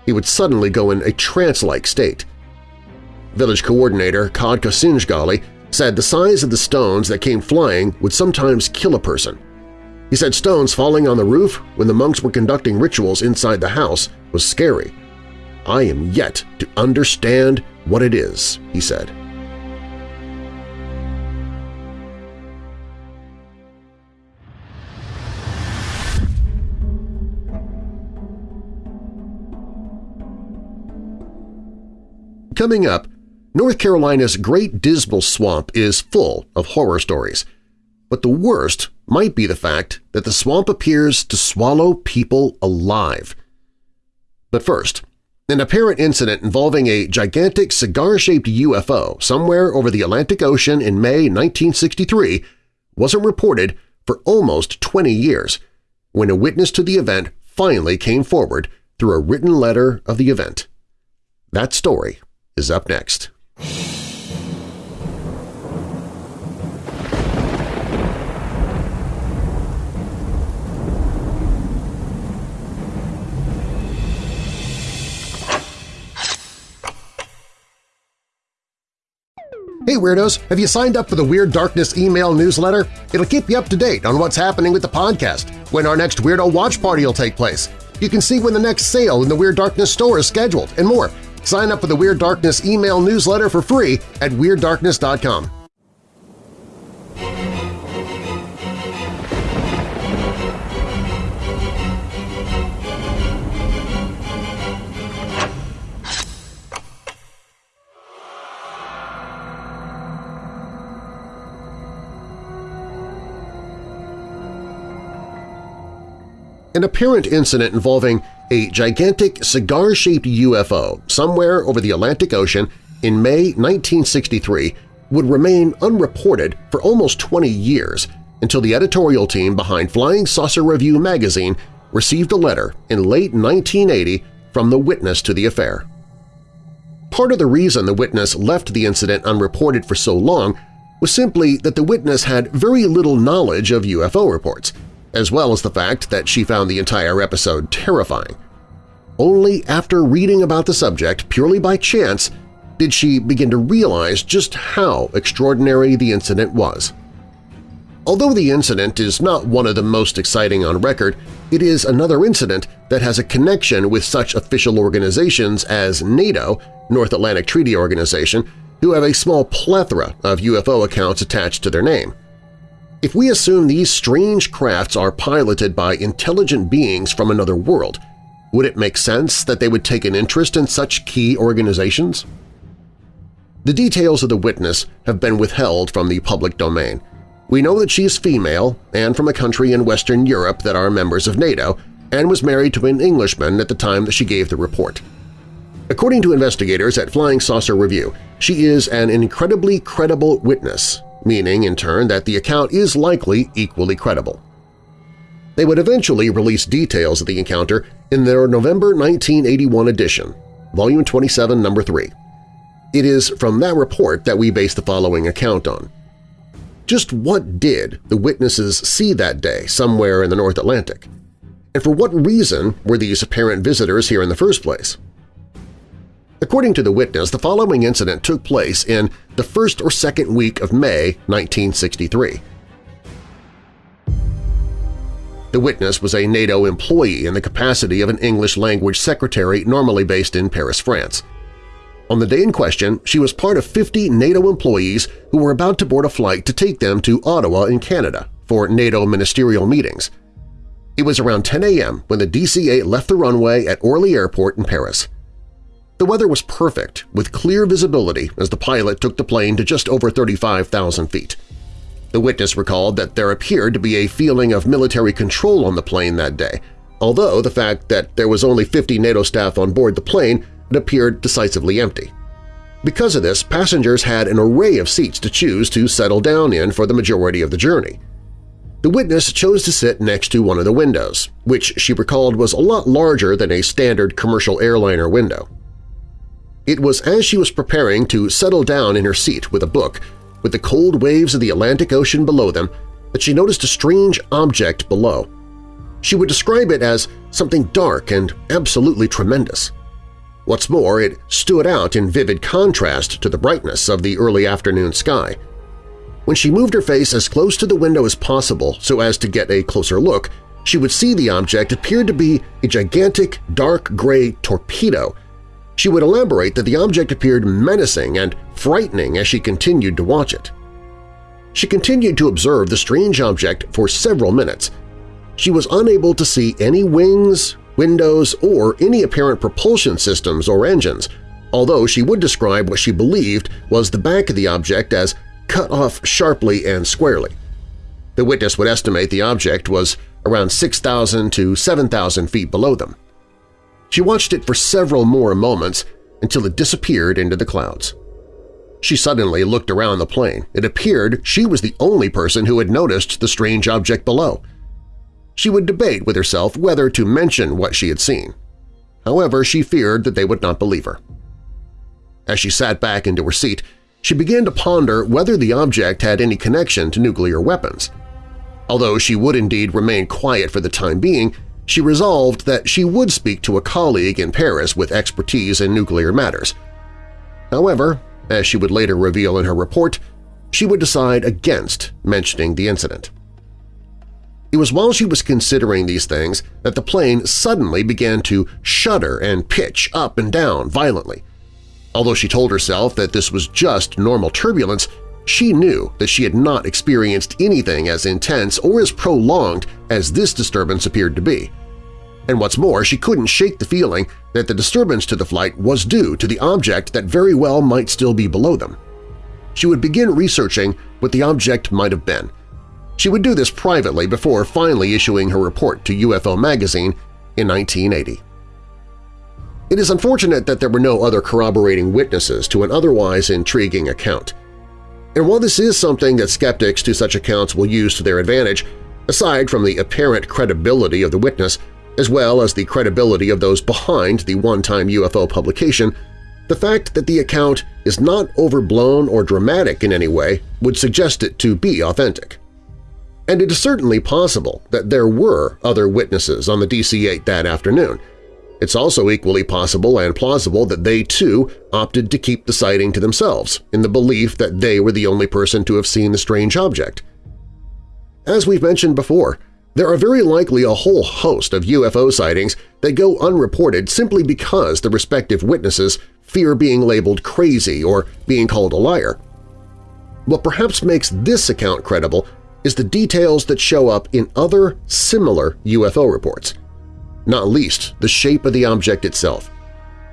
[SPEAKER 1] He would suddenly go in a trance-like state. Village coordinator Khadga Singh said the size of the stones that came flying would sometimes kill a person. He said stones falling on the roof when the monks were conducting rituals inside the house was scary. I am yet to understand what it is, he said. Coming up, North Carolina's Great Dismal Swamp is full of horror stories, but the worst might be the fact that the swamp appears to swallow people alive. But first, an apparent incident involving a gigantic cigar-shaped UFO somewhere over the Atlantic Ocean in May 1963 wasn't reported for almost 20 years when a witness to the event finally came forward through a written letter of the event. That story is up next. Hey Weirdos! Have you signed up for the Weird Darkness email newsletter? It'll keep you up to date on what's happening with the podcast, when our next Weirdo Watch Party will take place. You can see when the next sale in the Weird Darkness store is scheduled, and more. Sign up for the Weird Darkness email newsletter for free at WeirdDarkness.com. an apparent incident involving a gigantic cigar-shaped UFO somewhere over the Atlantic Ocean in May 1963 would remain unreported for almost 20 years until the editorial team behind Flying Saucer Review magazine received a letter in late 1980 from the witness to the affair. Part of the reason the witness left the incident unreported for so long was simply that the witness had very little knowledge of UFO reports – as well as the fact that she found the entire episode terrifying. Only after reading about the subject purely by chance did she begin to realize just how extraordinary the incident was. Although the incident is not one of the most exciting on record, it is another incident that has a connection with such official organizations as NATO, North Atlantic Treaty Organization, who have a small plethora of UFO accounts attached to their name. If we assume these strange crafts are piloted by intelligent beings from another world, would it make sense that they would take an interest in such key organizations? The details of the witness have been withheld from the public domain. We know that she is female and from a country in Western Europe that are members of NATO and was married to an Englishman at the time that she gave the report. According to investigators at Flying Saucer Review, she is an incredibly credible witness meaning in turn that the account is likely equally credible. They would eventually release details of the encounter in their November 1981 edition, Volume 27, Number 3. It is from that report that we base the following account on. Just what did the witnesses see that day somewhere in the North Atlantic? And for what reason were these apparent visitors here in the first place? According to the witness, the following incident took place in the first or second week of May 1963. The witness was a NATO employee in the capacity of an English-language secretary normally based in Paris, France. On the day in question, she was part of 50 NATO employees who were about to board a flight to take them to Ottawa in Canada for NATO ministerial meetings. It was around 10 a.m. when the DC-8 left the runway at Orly Airport in Paris. The weather was perfect, with clear visibility as the pilot took the plane to just over 35,000 feet. The witness recalled that there appeared to be a feeling of military control on the plane that day, although the fact that there was only 50 NATO staff on board the plane it appeared decisively empty. Because of this, passengers had an array of seats to choose to settle down in for the majority of the journey. The witness chose to sit next to one of the windows, which she recalled was a lot larger than a standard commercial airliner window. It was as she was preparing to settle down in her seat with a book, with the cold waves of the Atlantic Ocean below them, that she noticed a strange object below. She would describe it as something dark and absolutely tremendous. What's more, it stood out in vivid contrast to the brightness of the early afternoon sky. When she moved her face as close to the window as possible so as to get a closer look, she would see the object appeared to be a gigantic dark gray torpedo she would elaborate that the object appeared menacing and frightening as she continued to watch it. She continued to observe the strange object for several minutes. She was unable to see any wings, windows, or any apparent propulsion systems or engines, although she would describe what she believed was the back of the object as cut off sharply and squarely. The witness would estimate the object was around 6,000 to 7,000 feet below them. She watched it for several more moments until it disappeared into the clouds. She suddenly looked around the plane. It appeared she was the only person who had noticed the strange object below. She would debate with herself whether to mention what she had seen. However, she feared that they would not believe her. As she sat back into her seat, she began to ponder whether the object had any connection to nuclear weapons. Although she would indeed remain quiet for the time being, she resolved that she would speak to a colleague in Paris with expertise in nuclear matters. However, as she would later reveal in her report, she would decide against mentioning the incident. It was while she was considering these things that the plane suddenly began to shudder and pitch up and down violently. Although she told herself that this was just normal turbulence, she knew that she had not experienced anything as intense or as prolonged as this disturbance appeared to be. And what's more, she couldn't shake the feeling that the disturbance to the flight was due to the object that very well might still be below them. She would begin researching what the object might have been. She would do this privately before finally issuing her report to UFO Magazine in 1980. It is unfortunate that there were no other corroborating witnesses to an otherwise intriguing account. And while this is something that skeptics to such accounts will use to their advantage, aside from the apparent credibility of the witness, as well as the credibility of those behind the one-time UFO publication, the fact that the account is not overblown or dramatic in any way would suggest it to be authentic. And it is certainly possible that there were other witnesses on the DC-8 that afternoon. It's also equally possible and plausible that they, too, opted to keep the sighting to themselves in the belief that they were the only person to have seen the strange object. As we've mentioned before, there are very likely a whole host of UFO sightings that go unreported simply because the respective witnesses fear being labeled crazy or being called a liar. What perhaps makes this account credible is the details that show up in other similar UFO reports, not least the shape of the object itself.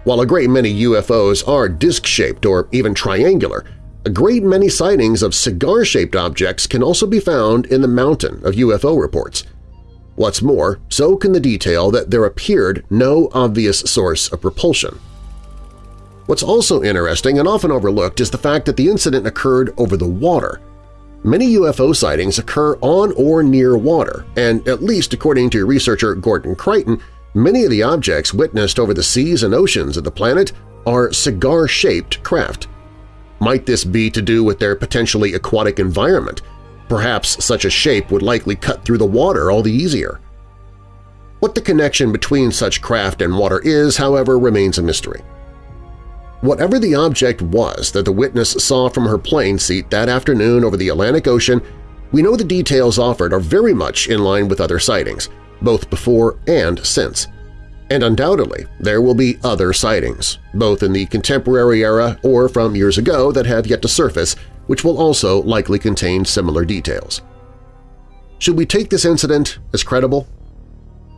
[SPEAKER 1] While a great many UFOs are disc-shaped or even triangular, a great many sightings of cigar-shaped objects can also be found in the mountain of UFO reports. What's more, so can the detail that there appeared no obvious source of propulsion. What's also interesting and often overlooked is the fact that the incident occurred over the water. Many UFO sightings occur on or near water, and at least according to researcher Gordon Creighton, many of the objects witnessed over the seas and oceans of the planet are cigar-shaped craft. Might this be to do with their potentially aquatic environment, Perhaps such a shape would likely cut through the water all the easier. What the connection between such craft and water is, however, remains a mystery. Whatever the object was that the witness saw from her plane seat that afternoon over the Atlantic Ocean, we know the details offered are very much in line with other sightings, both before and since. And undoubtedly, there will be other sightings, both in the contemporary era or from years ago that have yet to surface which will also likely contain similar details. Should we take this incident as credible?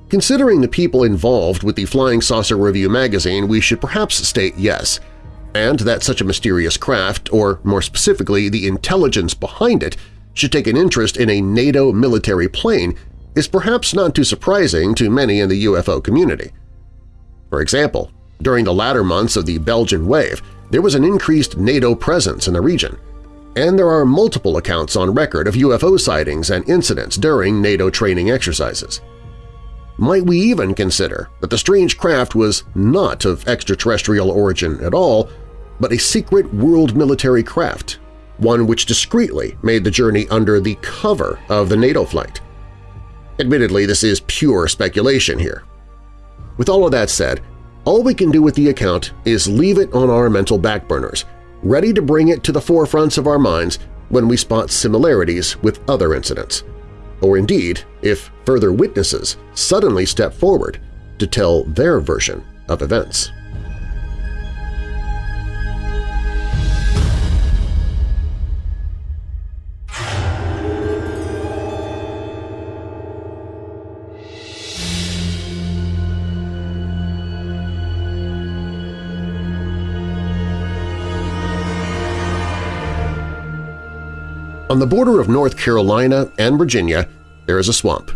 [SPEAKER 1] Considering the people involved with the Flying Saucer Review magazine, we should perhaps state yes, and that such a mysterious craft, or more specifically the intelligence behind it, should take an interest in a NATO military plane is perhaps not too surprising to many in the UFO community. For example, during the latter months of the Belgian wave, there was an increased NATO presence in the region, and there are multiple accounts on record of UFO sightings and incidents during NATO training exercises. Might we even consider that the strange craft was not of extraterrestrial origin at all, but a secret world military craft, one which discreetly made the journey under the cover of the NATO flight? Admittedly, this is pure speculation here. With all of that said, all we can do with the account is leave it on our mental backburners ready to bring it to the forefronts of our minds when we spot similarities with other incidents, or indeed if further witnesses suddenly step forward to tell their version of events. On the border of North Carolina and Virginia, there is a swamp.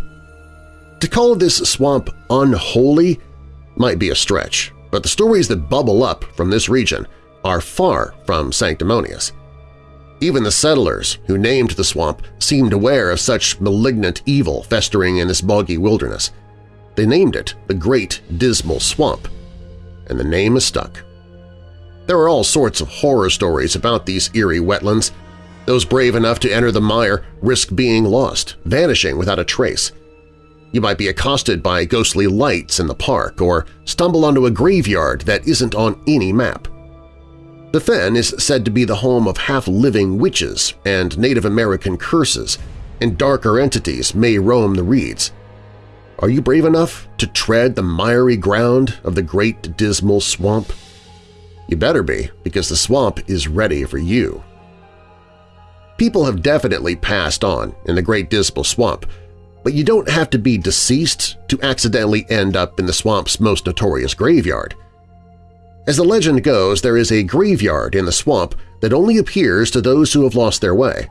[SPEAKER 1] To call this swamp unholy might be a stretch, but the stories that bubble up from this region are far from sanctimonious. Even the settlers who named the swamp seemed aware of such malignant evil festering in this boggy wilderness. They named it the Great Dismal Swamp, and the name is stuck. There are all sorts of horror stories about these eerie wetlands. Those brave enough to enter the mire risk being lost, vanishing without a trace. You might be accosted by ghostly lights in the park or stumble onto a graveyard that isn't on any map. The Fen is said to be the home of half-living witches and Native American curses, and darker entities may roam the reeds. Are you brave enough to tread the miry ground of the Great Dismal Swamp? You better be, because the swamp is ready for you. People have definitely passed on in the Great Dismal Swamp, but you don't have to be deceased to accidentally end up in the swamp's most notorious graveyard – as the legend goes, there is a graveyard in the swamp that only appears to those who have lost their way.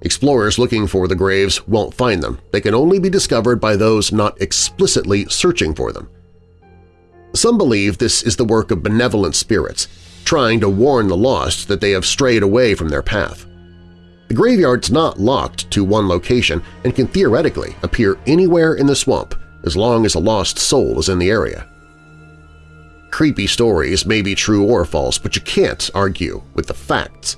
[SPEAKER 1] Explorers looking for the graves won't find them. They can only be discovered by those not explicitly searching for them. Some believe this is the work of benevolent spirits, trying to warn the lost that they have strayed away from their path. The graveyard's not locked to one location and can theoretically appear anywhere in the swamp as long as a lost soul is in the area. Creepy stories may be true or false, but you can't argue with the facts.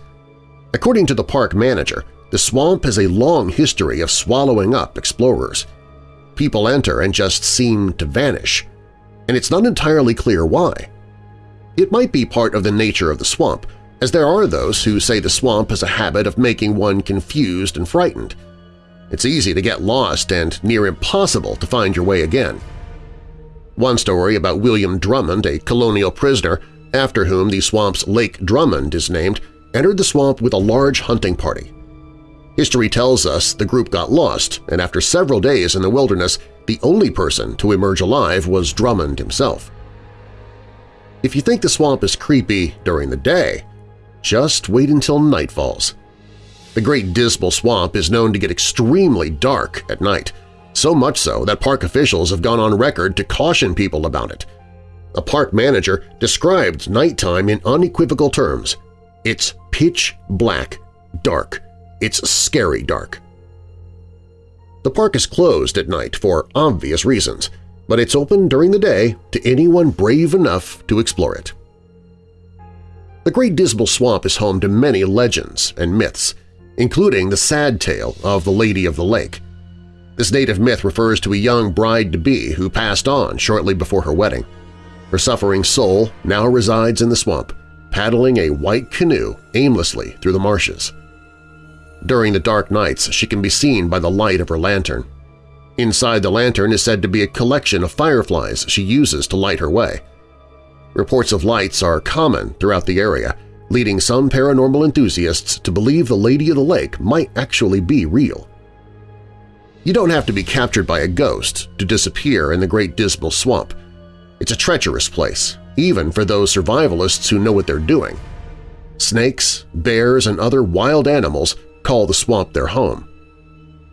[SPEAKER 1] According to the park manager, the swamp has a long history of swallowing up explorers. People enter and just seem to vanish, and it's not entirely clear why. It might be part of the nature of the swamp, as there are those who say the swamp has a habit of making one confused and frightened. It's easy to get lost and near impossible to find your way again. One story about William Drummond, a colonial prisoner, after whom the swamp's Lake Drummond is named, entered the swamp with a large hunting party. History tells us the group got lost, and after several days in the wilderness, the only person to emerge alive was Drummond himself. If you think the swamp is creepy during the day, just wait until night falls. The Great Dismal Swamp is known to get extremely dark at night, so much so that park officials have gone on record to caution people about it. A park manager described nighttime in unequivocal terms. It's pitch black, dark. It's scary dark. The park is closed at night for obvious reasons, but it's open during the day to anyone brave enough to explore it. The Great Dismal Swamp is home to many legends and myths, including the sad tale of the Lady of the Lake, this native myth refers to a young bride-to-be who passed on shortly before her wedding. Her suffering soul now resides in the swamp, paddling a white canoe aimlessly through the marshes. During the dark nights, she can be seen by the light of her lantern. Inside the lantern is said to be a collection of fireflies she uses to light her way. Reports of lights are common throughout the area, leading some paranormal enthusiasts to believe the Lady of the Lake might actually be real. You don't have to be captured by a ghost to disappear in the Great Dismal Swamp. It's a treacherous place, even for those survivalists who know what they're doing. Snakes, bears, and other wild animals call the swamp their home.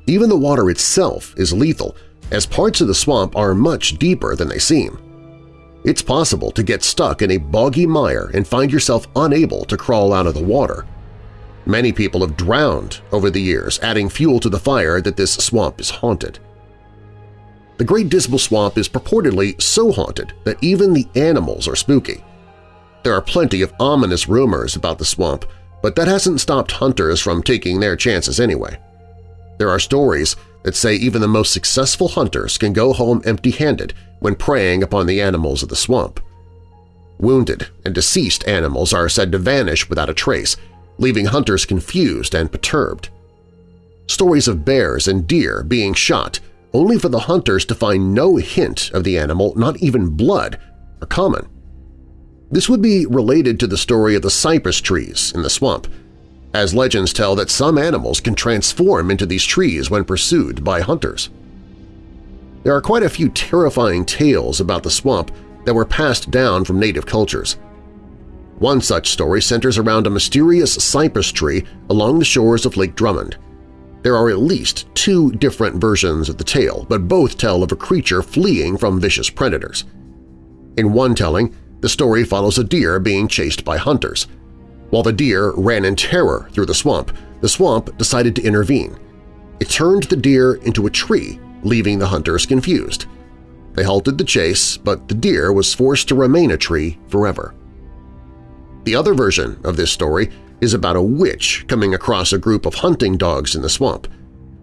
[SPEAKER 1] Even the water itself is lethal, as parts of the swamp are much deeper than they seem. It's possible to get stuck in a boggy mire and find yourself unable to crawl out of the water. Many people have drowned over the years, adding fuel to the fire that this swamp is haunted. The Great Dismal Swamp is purportedly so haunted that even the animals are spooky. There are plenty of ominous rumors about the swamp, but that hasn't stopped hunters from taking their chances anyway. There are stories that say even the most successful hunters can go home empty-handed when preying upon the animals of the swamp. Wounded and deceased animals are said to vanish without a trace, leaving hunters confused and perturbed. Stories of bears and deer being shot only for the hunters to find no hint of the animal, not even blood, are common. This would be related to the story of the cypress trees in the swamp, as legends tell that some animals can transform into these trees when pursued by hunters. There are quite a few terrifying tales about the swamp that were passed down from native cultures. One such story centers around a mysterious cypress tree along the shores of Lake Drummond. There are at least two different versions of the tale, but both tell of a creature fleeing from vicious predators. In one telling, the story follows a deer being chased by hunters. While the deer ran in terror through the swamp, the swamp decided to intervene. It turned the deer into a tree, leaving the hunters confused. They halted the chase, but the deer was forced to remain a tree forever. The other version of this story is about a witch coming across a group of hunting dogs in the swamp.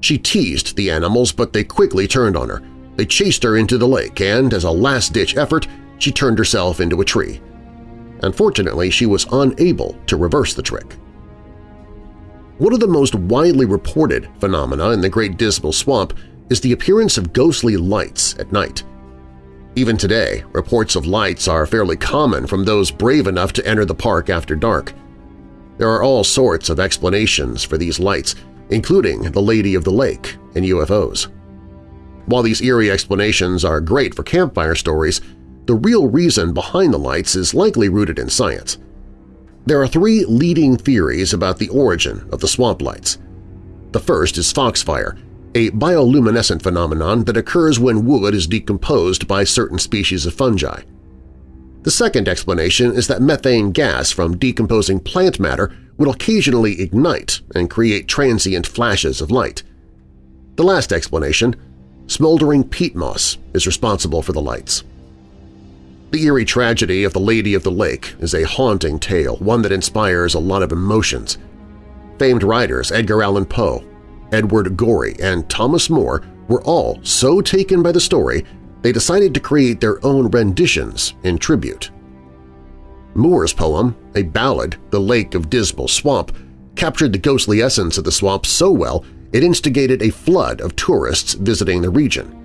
[SPEAKER 1] She teased the animals, but they quickly turned on her. They chased her into the lake, and as a last-ditch effort, she turned herself into a tree. Unfortunately, she was unable to reverse the trick. One of the most widely reported phenomena in the Great Dismal Swamp is the appearance of ghostly lights at night. Even today, reports of lights are fairly common from those brave enough to enter the park after dark. There are all sorts of explanations for these lights, including the Lady of the Lake and UFOs. While these eerie explanations are great for campfire stories, the real reason behind the lights is likely rooted in science. There are three leading theories about the origin of the swamp lights. The first is foxfire, a bioluminescent phenomenon that occurs when wood is decomposed by certain species of fungi. The second explanation is that methane gas from decomposing plant matter will occasionally ignite and create transient flashes of light. The last explanation, smoldering peat moss, is responsible for the lights. The eerie tragedy of the Lady of the Lake is a haunting tale, one that inspires a lot of emotions. Famed writers Edgar Allan Poe, Edward Gorey, and Thomas Moore were all so taken by the story they decided to create their own renditions in tribute. Moore's poem, a ballad, The Lake of Dismal Swamp, captured the ghostly essence of the swamp so well it instigated a flood of tourists visiting the region.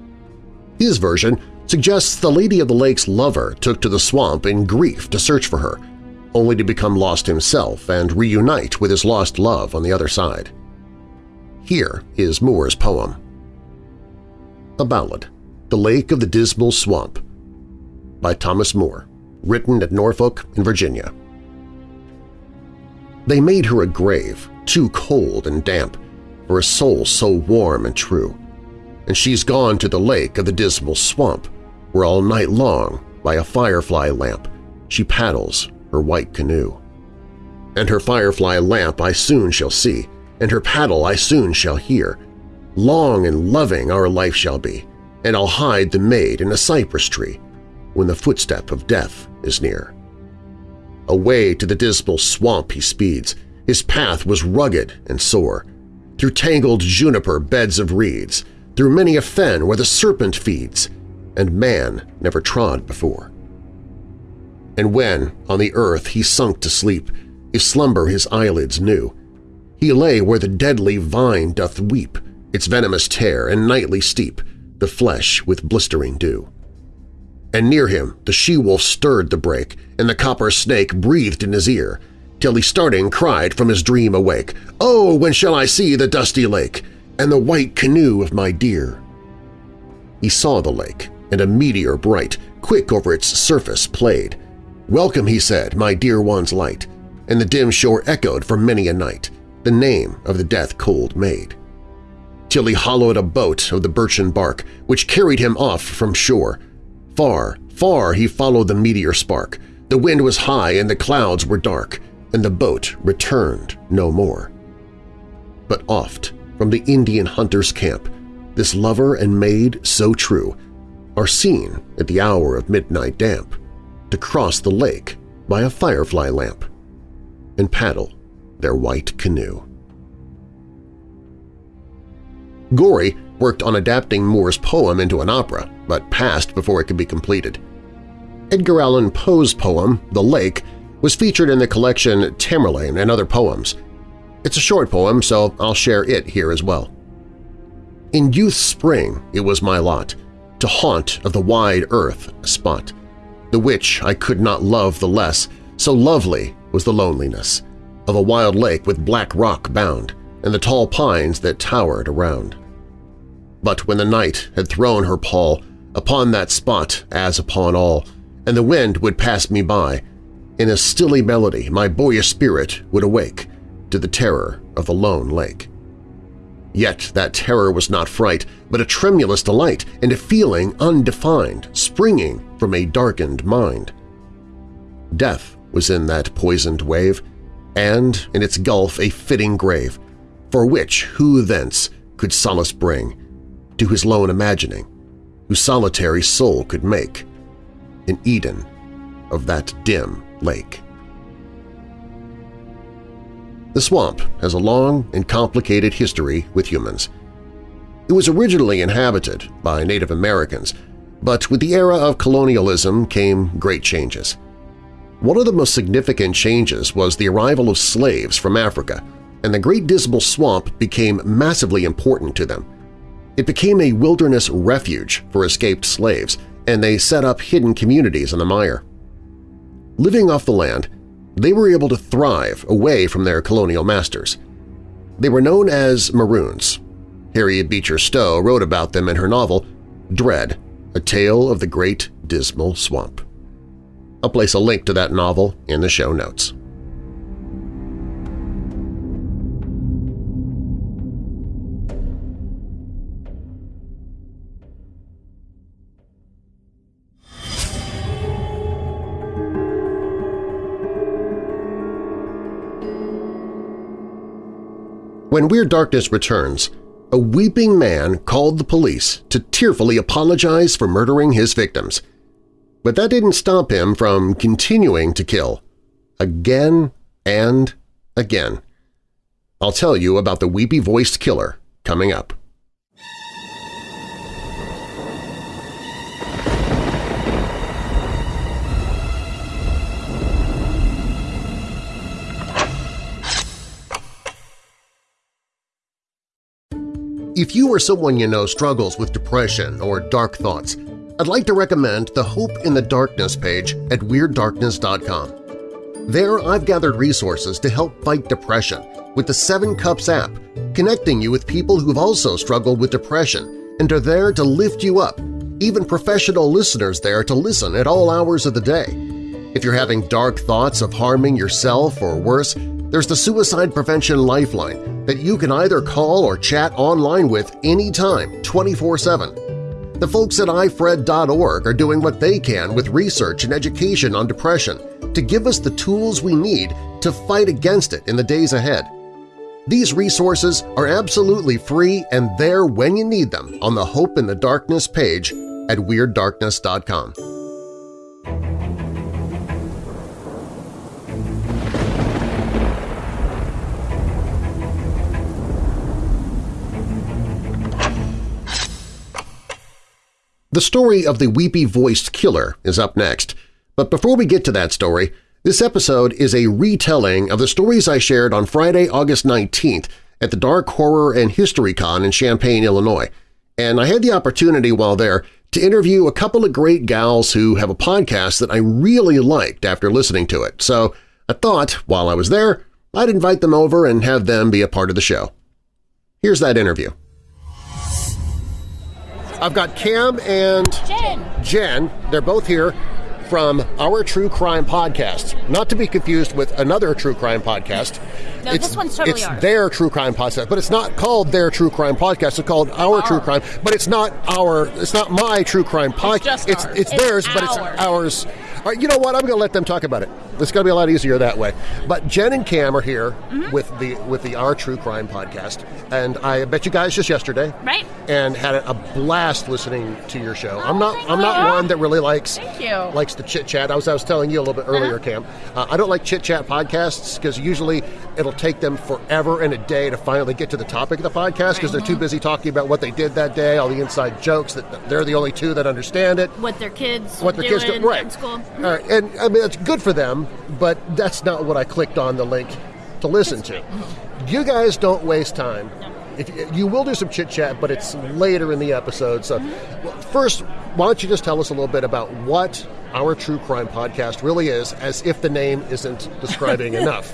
[SPEAKER 1] His version suggests the Lady of the Lake's lover took to the swamp in grief to search for her, only to become lost himself and reunite with his lost love on the other side. Here is Moore's poem. A Ballad The Lake of the Dismal Swamp by Thomas Moore, written at Norfolk in Virginia. They made her a grave, too cold and damp, for a soul so warm and true, and she's gone to the lake of the dismal swamp, where all night long, by a firefly lamp, she paddles her white canoe. And her firefly lamp I soon shall see, and her paddle I soon shall hear. Long and loving our life shall be, and I'll hide the maid in a cypress tree when the footstep of death is near. Away to the dismal swamp he speeds. His path was rugged and sore, through tangled juniper beds of reeds, through many a fen where the serpent feeds, and man never trod before. And when, on the earth, he sunk to sleep, if slumber his eyelids knew, he lay where the deadly vine doth weep, its venomous tear and nightly steep the flesh with blistering dew. And near him the she-wolf stirred the brake, and the copper snake breathed in his ear, till he starting cried from his dream awake, Oh, when shall I see the dusty lake, and the white canoe of my dear? He saw the lake, and a meteor bright, quick over its surface played. Welcome, he said, my dear one's light, and the dim shore echoed for many a night the name of the death-cold maid. Till he hollowed a boat of the birchen bark, which carried him off from shore. Far, far he followed the meteor spark. The wind was high and the clouds were dark, and the boat returned no more. But oft, from the Indian hunter's camp, this lover and maid so true are seen at the hour of midnight damp to cross the lake by a firefly lamp and paddle their white canoe. Gorey worked on adapting Moore's poem into an opera, but passed before it could be completed. Edgar Allan Poe's poem, The Lake, was featured in the collection Tamerlane and Other Poems. It's a short poem, so I'll share it here as well. In youth's spring it was my lot to haunt of the wide earth a spot, the which I could not love the less, so lovely was the loneliness of a wild lake with black rock bound, and the tall pines that towered around. But when the night had thrown her pall upon that spot as upon all, and the wind would pass me by, in a stilly melody my boyish spirit would awake to the terror of the lone lake. Yet that terror was not fright, but a tremulous delight and a feeling undefined, springing from a darkened mind. Death was in that poisoned wave, and in its gulf a fitting grave, for which who thence could solace bring, to his lone imagining, whose solitary soul could make, an Eden of that dim lake. The swamp has a long and complicated history with humans. It was originally inhabited by Native Americans, but with the era of colonialism came great changes. One of the most significant changes was the arrival of slaves from Africa, and the Great Dismal Swamp became massively important to them. It became a wilderness refuge for escaped slaves, and they set up hidden communities in the mire. Living off the land, they were able to thrive away from their colonial masters. They were known as Maroons. Harriet Beecher Stowe wrote about them in her novel Dread, A Tale of the Great Dismal Swamp. I'll place a link to that novel in the show notes. When Weird Darkness returns, a weeping man called the police to tearfully apologize for murdering his victims. But that didn't stop him from continuing to kill, again and again. I'll tell you about the weepy-voiced killer coming up. If you or someone you know struggles with depression or dark thoughts, I'd like to recommend the Hope in the Darkness page at WeirdDarkness.com. There I've gathered resources to help fight depression with the Seven Cups app, connecting you with people who've also struggled with depression and are there to lift you up, even professional listeners there to listen at all hours of the day. If you're having dark thoughts of harming yourself or worse, there's the Suicide Prevention Lifeline that you can either call or chat online with anytime, 24-7. The folks at ifred.org are doing what they can with research and education on depression to give us the tools we need to fight against it in the days ahead. These resources are absolutely free and there when you need them on the Hope in the Darkness page at WeirdDarkness.com. The story of the weepy-voiced killer is up next, but before we get to that story, this episode is a retelling of the stories I shared on Friday, August 19th at the Dark Horror and History Con in Champaign, Illinois, and I had the opportunity while there to interview a couple of great gals who have a podcast that I really liked after listening to it, so I thought, while I was there, I'd invite them over and have them be a part of the show. Here's that interview. I've got Cam and
[SPEAKER 4] Jen.
[SPEAKER 1] Jen. They're both here from our True Crime podcast. Not to be confused with another True Crime podcast.
[SPEAKER 4] No, this one's totally
[SPEAKER 1] it's
[SPEAKER 4] ours.
[SPEAKER 1] their True Crime podcast, but it's not called their True Crime podcast. It's called our, True oh. Crime, but it's not our. It's not my True Crime podcast. It's it's
[SPEAKER 4] It's
[SPEAKER 1] theirs, but it's
[SPEAKER 4] ours.
[SPEAKER 1] ours. All right, you know what? I'm going to let them talk about it. It's going to be a lot easier that way. But Jen and Cam are here
[SPEAKER 4] Mm-hmm.
[SPEAKER 1] with the with the Our True Crime podcast, and I bet you guys just yesterday,
[SPEAKER 4] Right.
[SPEAKER 1] And had a blast listening to your show. I'm
[SPEAKER 4] Oh,
[SPEAKER 1] not I'm not
[SPEAKER 4] you.
[SPEAKER 1] one that really likes likes to chit chat. I was I was telling you a little bit earlier,
[SPEAKER 4] Uh-huh.
[SPEAKER 1] Cam. Uh, I don't like chit chat podcasts because usually it'll take them forever and a day to finally get to the topic of the podcast because they're too busy talking about what they did that day, all the inside jokes that they're the only two that understand it
[SPEAKER 4] What their kids
[SPEAKER 1] what their kids do. Right.
[SPEAKER 4] school.
[SPEAKER 1] All right. And I mean, it's good for them, but that's not what I clicked on the link to listen to. You guys don't waste time. If you, you will do some chit chat, but it's later in the episode. So, first, why don't you just tell us a little bit about what our true crime podcast really is, as if the name isn't describing enough.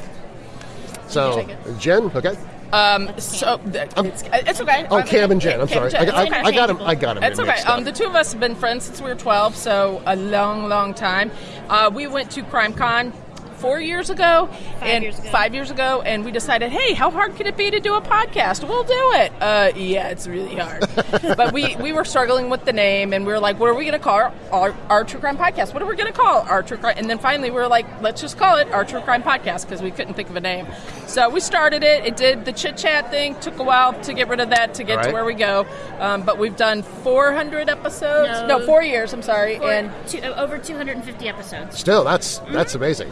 [SPEAKER 1] So, Jen, okay.
[SPEAKER 5] So th- it's, it's okay.
[SPEAKER 1] Oh,
[SPEAKER 5] I'm-
[SPEAKER 1] Cam and Jen. I'm sorry. I,
[SPEAKER 5] It's
[SPEAKER 1] I. I got him. I got him.
[SPEAKER 5] It's okay. Um, the two of us have been friends since we were 12, so a long, long time. Uh, we went to CrimeCon four years ago,
[SPEAKER 4] Five
[SPEAKER 5] and
[SPEAKER 4] years ago.
[SPEAKER 5] five years ago, and we decided, hey, how hard could it be to do a podcast? We'll do it. Uh, yeah, it's really hard. but we we were struggling with the name, and we were like, what are we going to call our, our, our true crime podcast? What are we going to call our true crime? And then finally, we were like, let's just call it our true crime podcast because we couldn't think of a name. So we started it. It did the chit chat thing. Took a while to get rid of that to get
[SPEAKER 1] Right.
[SPEAKER 5] to where we go. Um, but we've done 400 episodes.
[SPEAKER 4] No.
[SPEAKER 5] no four years. I'm sorry.
[SPEAKER 4] For
[SPEAKER 5] and
[SPEAKER 4] two, over 250 episodes.
[SPEAKER 1] Still, that's that's amazing.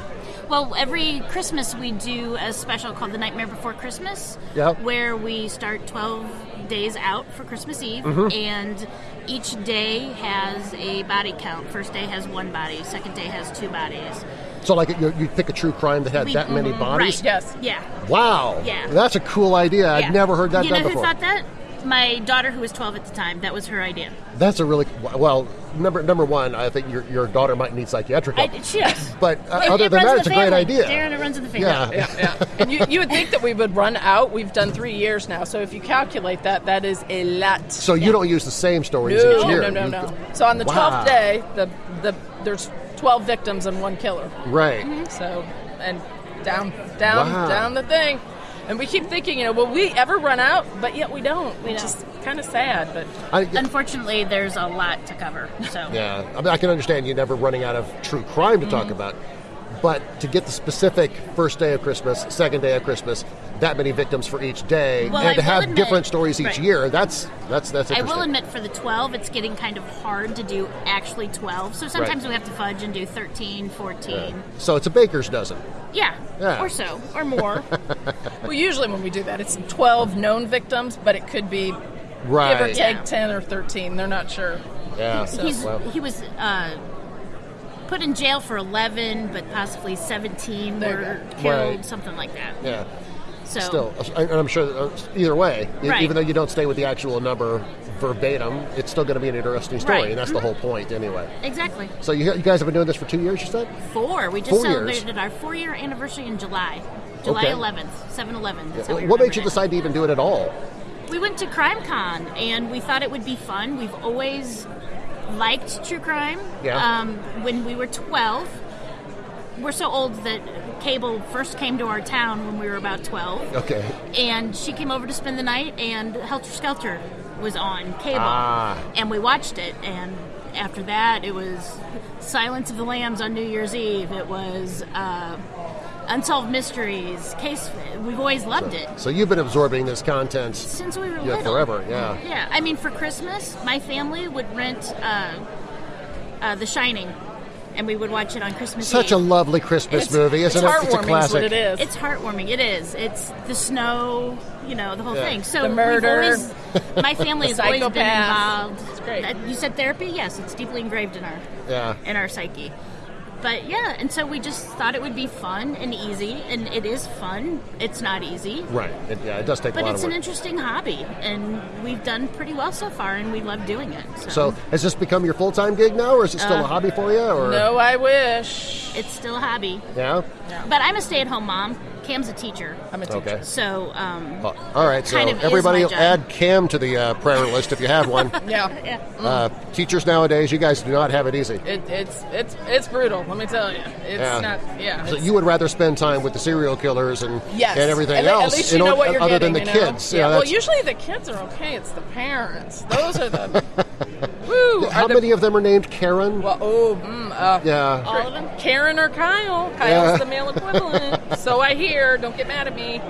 [SPEAKER 4] Well, every Christmas we do a special called The Nightmare Before Christmas,
[SPEAKER 1] Yep.
[SPEAKER 4] where we start 12 days out for Christmas Eve,
[SPEAKER 1] Mm-hmm.
[SPEAKER 4] and each day has a body count. First day has one body, second day has two bodies.
[SPEAKER 1] So, like, you, you pick a true crime that had
[SPEAKER 4] We-
[SPEAKER 1] that many
[SPEAKER 4] mhm,
[SPEAKER 1] bodies.
[SPEAKER 4] Right.
[SPEAKER 5] Yes.
[SPEAKER 4] Yeah.
[SPEAKER 1] Wow.
[SPEAKER 4] Yeah.
[SPEAKER 1] That's a cool idea.
[SPEAKER 4] yeah.
[SPEAKER 1] I'd never heard that
[SPEAKER 4] you
[SPEAKER 1] done
[SPEAKER 4] know
[SPEAKER 1] before.
[SPEAKER 4] who thought that? My daughter, who was 12 at the time. That was her idea.
[SPEAKER 1] That's a really well. Number number one, I think your, your daughter might need psychiatric
[SPEAKER 4] I, she does.
[SPEAKER 1] but uh,
[SPEAKER 4] It-
[SPEAKER 1] other
[SPEAKER 4] it
[SPEAKER 1] than
[SPEAKER 4] runs
[SPEAKER 1] that,
[SPEAKER 4] in
[SPEAKER 1] it's a
[SPEAKER 4] the
[SPEAKER 1] great
[SPEAKER 4] family.
[SPEAKER 1] idea.
[SPEAKER 4] Darren, it runs in the family.
[SPEAKER 1] Yeah.
[SPEAKER 5] yeah, yeah. And you, you would think that we would run out. We've done three years now, so if you calculate that, that is a lot.
[SPEAKER 1] So you don't use the same stories
[SPEAKER 5] no,
[SPEAKER 1] each year.
[SPEAKER 5] no, no,
[SPEAKER 1] You-
[SPEAKER 5] no. So on the
[SPEAKER 1] Wow.
[SPEAKER 5] twelfth day, the the there's twelve victims and one killer.
[SPEAKER 1] Right.
[SPEAKER 5] So and down, down,
[SPEAKER 1] Wow.
[SPEAKER 5] down the thing. And we keep thinking, you know, will we ever run out? But yet we don't.
[SPEAKER 4] We
[SPEAKER 5] Which
[SPEAKER 4] don't.
[SPEAKER 5] is kind of sad. But
[SPEAKER 1] I,
[SPEAKER 4] Unfortunately, there's a lot to cover. So
[SPEAKER 1] yeah, I, mean, I can understand you never running out of true crime to
[SPEAKER 4] Mm-hmm.
[SPEAKER 1] talk about, but to get the specific first day of Christmas, second day of Christmas, that many victims for each day,
[SPEAKER 4] Well,
[SPEAKER 1] and
[SPEAKER 4] I
[SPEAKER 1] to have
[SPEAKER 4] admit-
[SPEAKER 1] different stories each
[SPEAKER 4] right.
[SPEAKER 1] year, that's that's that's
[SPEAKER 4] I will admit for the 12, it's getting kind of hard to do actually 12. So sometimes
[SPEAKER 1] Right.
[SPEAKER 4] we have to fudge and do 13, 14.
[SPEAKER 1] So it's a baker's dozen.
[SPEAKER 4] Yeah.
[SPEAKER 1] Yeah.
[SPEAKER 4] Or so, or more.
[SPEAKER 5] well, usually when we do that, it's twelve known victims, but it could be give or
[SPEAKER 1] Right.
[SPEAKER 5] take
[SPEAKER 4] Yeah.
[SPEAKER 5] ten or thirteen. They're not sure.
[SPEAKER 1] Yeah.
[SPEAKER 4] He's,
[SPEAKER 1] Well,
[SPEAKER 4] he was uh, put in jail for 11, but possibly 17 were killed,
[SPEAKER 1] Right.
[SPEAKER 4] something like that.
[SPEAKER 1] yeah.
[SPEAKER 4] So
[SPEAKER 1] Still, and I'm sure uh, either way,
[SPEAKER 4] Right.
[SPEAKER 1] even though you don't stay with the actual number verbatim, it's still going to be an interesting story,
[SPEAKER 4] Right.
[SPEAKER 1] and that's the whole point anyway.
[SPEAKER 4] exactly.
[SPEAKER 1] So you, you guys have been doing this for two years, you said?
[SPEAKER 4] Four. We just
[SPEAKER 1] Four years.
[SPEAKER 4] celebrated our four year anniversary in July. July
[SPEAKER 1] Okay.
[SPEAKER 4] 11th, 7 11. That's how we
[SPEAKER 1] what made you
[SPEAKER 4] it.
[SPEAKER 1] decide to even do it at all?
[SPEAKER 4] We went to CrimeCon and we thought it would be fun. We've always liked true crime.
[SPEAKER 1] Yeah.
[SPEAKER 4] Um, when we were 12, we're so old that cable first came to our town when we were about 12.
[SPEAKER 1] Okay.
[SPEAKER 4] And she came over to spend the night, and Helter Skelter was on cable.
[SPEAKER 1] Ah.
[SPEAKER 4] And we watched it. And after that, it was Silence of the Lambs on New Year's Eve. It was uh, Unsolved Mysteries. Case. We've always loved it
[SPEAKER 1] So you've been absorbing this content
[SPEAKER 4] since we were
[SPEAKER 1] yeah,
[SPEAKER 4] little.
[SPEAKER 1] forever, yeah.
[SPEAKER 4] Yeah, I mean, for Christmas, my family would rent uh, uh, The Shining, and we would watch it on Christmas
[SPEAKER 1] Such
[SPEAKER 4] Eve.
[SPEAKER 1] a lovely Christmas
[SPEAKER 5] It's,
[SPEAKER 1] movie, isn't
[SPEAKER 5] it's
[SPEAKER 1] it?
[SPEAKER 5] heartwarming.
[SPEAKER 1] It's a
[SPEAKER 5] is
[SPEAKER 1] classic.
[SPEAKER 5] what it is.
[SPEAKER 4] It's heartwarming. It is. It's the snow, you know, the whole
[SPEAKER 1] Yeah.
[SPEAKER 4] thing. So
[SPEAKER 5] The murder.
[SPEAKER 4] always- my family has always been involved.
[SPEAKER 5] It's great.
[SPEAKER 4] Uh, You said therapy? Yes, it's deeply engraved in our
[SPEAKER 1] Yeah.
[SPEAKER 4] in our psyche. But yeah, and so we just thought it would be fun and easy, and it is fun. It's not easy.
[SPEAKER 1] Right. It, yeah, it does take a
[SPEAKER 4] But
[SPEAKER 1] lot
[SPEAKER 4] it's
[SPEAKER 1] of
[SPEAKER 4] an interesting hobby, and we've done pretty well so far, and we love doing it. So,
[SPEAKER 1] So has this become your full time gig now, or is it still
[SPEAKER 4] Uh,
[SPEAKER 1] a hobby for you? Or
[SPEAKER 5] no, I wish.
[SPEAKER 4] it's still a hobby.
[SPEAKER 1] yeah.
[SPEAKER 4] But I'm a stay-at-home mom. Cam's a teacher,
[SPEAKER 5] I'm a teacher.
[SPEAKER 1] Okay.
[SPEAKER 4] so um,
[SPEAKER 1] Uh, all right. So
[SPEAKER 4] Kind of
[SPEAKER 1] everybody add Cam to the uh, prayer list if you have one.
[SPEAKER 5] Yeah.
[SPEAKER 4] yeah.
[SPEAKER 1] uh, teachers nowadays, you guys do not have it easy.
[SPEAKER 5] It, it's it's it's brutal. Let me tell you, it's
[SPEAKER 1] Yeah.
[SPEAKER 5] not. Yeah,
[SPEAKER 1] So
[SPEAKER 5] it's-
[SPEAKER 1] you would rather spend time with the serial killers and
[SPEAKER 5] Yes.
[SPEAKER 1] and everything
[SPEAKER 5] at,
[SPEAKER 1] else
[SPEAKER 5] At least you know
[SPEAKER 1] or-
[SPEAKER 5] what you're
[SPEAKER 1] other
[SPEAKER 5] getting,
[SPEAKER 1] than the
[SPEAKER 5] you know?
[SPEAKER 1] kids.
[SPEAKER 5] Yeah.
[SPEAKER 1] You know,
[SPEAKER 5] well, usually the kids are okay. It's the parents. Those are the. woo.
[SPEAKER 1] how
[SPEAKER 5] are the,
[SPEAKER 1] many of them are named Karen?
[SPEAKER 5] Well, oh, mm, uh,
[SPEAKER 1] yeah.
[SPEAKER 4] All of them.
[SPEAKER 5] Karen or Kyle. Kyle's
[SPEAKER 1] Yeah.
[SPEAKER 5] the male equivalent. so I hear. Don't get mad at me.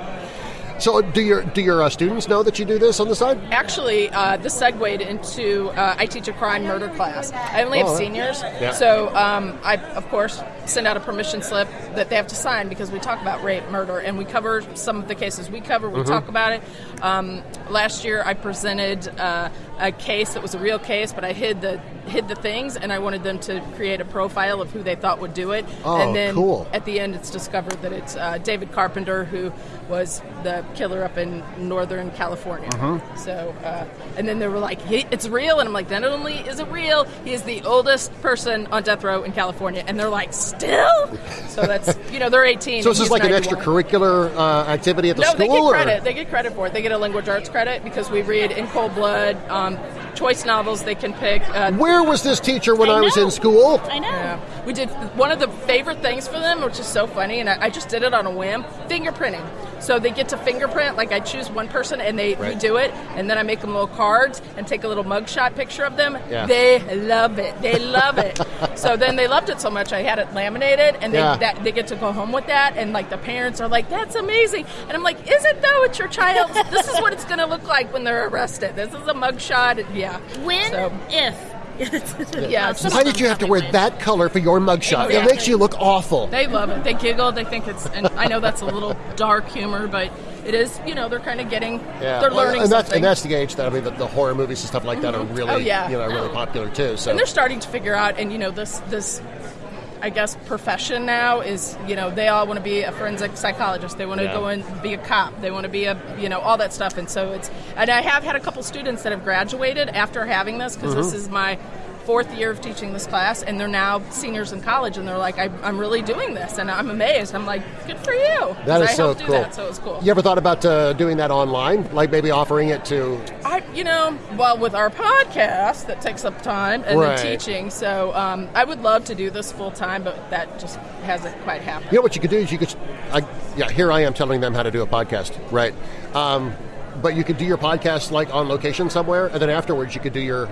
[SPEAKER 1] So do your do your uh, students know that you do this on the side?
[SPEAKER 5] Actually, uh, this segued into uh, I teach a crime murder class. I only
[SPEAKER 1] Oh,
[SPEAKER 5] have seniors,
[SPEAKER 1] yeah.
[SPEAKER 5] so um, I of course send out a permission slip that they have to sign because we talk about rape, murder, and we cover some of the cases we cover. We talk about it. Um, last year, I presented uh, a case that was a real case, but I hid the hid the things, and I wanted them to create a profile of who they thought would do it.
[SPEAKER 1] Oh,
[SPEAKER 5] and then
[SPEAKER 1] cool.
[SPEAKER 5] at the end, it's discovered that it's uh, David Carpenter who was the killer up in Northern California.
[SPEAKER 1] Uh-huh.
[SPEAKER 5] So, uh, and then they were like, he, "It's real," and I'm like, "Not only is it real, he is the oldest person on death row in California." And they're like, "Still?" So that's you know they're 18.
[SPEAKER 1] So this
[SPEAKER 5] is
[SPEAKER 1] like an extracurricular uh, activity at the
[SPEAKER 5] No,
[SPEAKER 1] school?
[SPEAKER 5] they get
[SPEAKER 1] or-
[SPEAKER 5] credit. They get credit for it. They get a language arts credit because we read in cold blood. Um, choice novels they can pick. Uh,
[SPEAKER 1] Where was this teacher when I,
[SPEAKER 4] I
[SPEAKER 1] was in school?
[SPEAKER 4] I know.
[SPEAKER 5] yeah. we did one of the favorite things for them, which is so funny, and I, I just did it on a whim fingerprinting. So they get to fingerprint, like I choose one person and they
[SPEAKER 1] Right.
[SPEAKER 5] do it, and then I make them little cards and take a little mugshot picture of them.
[SPEAKER 1] Yeah.
[SPEAKER 5] They love it. They love it. so then they loved it so much, I had it laminated, and they
[SPEAKER 1] Yeah.
[SPEAKER 5] that, they get to go home with that, and like the parents are like, "That's amazing," and I'm like, "Is it though? It's your child. this is what it's going to look like when they're arrested. This is a mugshot. Yeah.
[SPEAKER 4] When,
[SPEAKER 5] So-
[SPEAKER 4] if.
[SPEAKER 5] Yeah,
[SPEAKER 1] Why did you have to wear that color for your mugshot? It makes you look awful.
[SPEAKER 5] They love it. They giggle. They think it's, and I know that's a little dark humor, but it is. You know, they're kind of getting,
[SPEAKER 1] Yeah,
[SPEAKER 5] they're
[SPEAKER 1] Well,
[SPEAKER 5] learning
[SPEAKER 1] and that's,
[SPEAKER 5] something.
[SPEAKER 1] and that's the age that I mean the, the horror movies and stuff like that are mm-hmm. really,
[SPEAKER 5] Oh, yeah.
[SPEAKER 1] you know, really popular too. So
[SPEAKER 5] and they're starting to figure out and you know this this i guess profession now is you know they all want to be a forensic psychologist they want to
[SPEAKER 1] Yeah.
[SPEAKER 5] go and be a cop they want to be a you know all that stuff and so it's and i have had a couple students that have graduated after having this because
[SPEAKER 1] Mm-hmm.
[SPEAKER 5] this is my fourth year of teaching this class and they're now seniors in college and they're like I, i'm really doing this and i'm amazed i'm like good for you.
[SPEAKER 1] That is
[SPEAKER 5] I
[SPEAKER 1] so cool.
[SPEAKER 5] do that so it's cool
[SPEAKER 1] You ever thought about uh, doing that online, like maybe offering it to?
[SPEAKER 5] I, you know, well, with our podcast, that takes up time, and
[SPEAKER 1] Right.
[SPEAKER 5] then teaching. So um, I would love to do this full time, but that just hasn't quite happened.
[SPEAKER 1] You know what you could do is you could, I, yeah. Here I am telling them how to do a podcast, right? Um, but you could do your podcast like on location somewhere, and then afterwards you could do your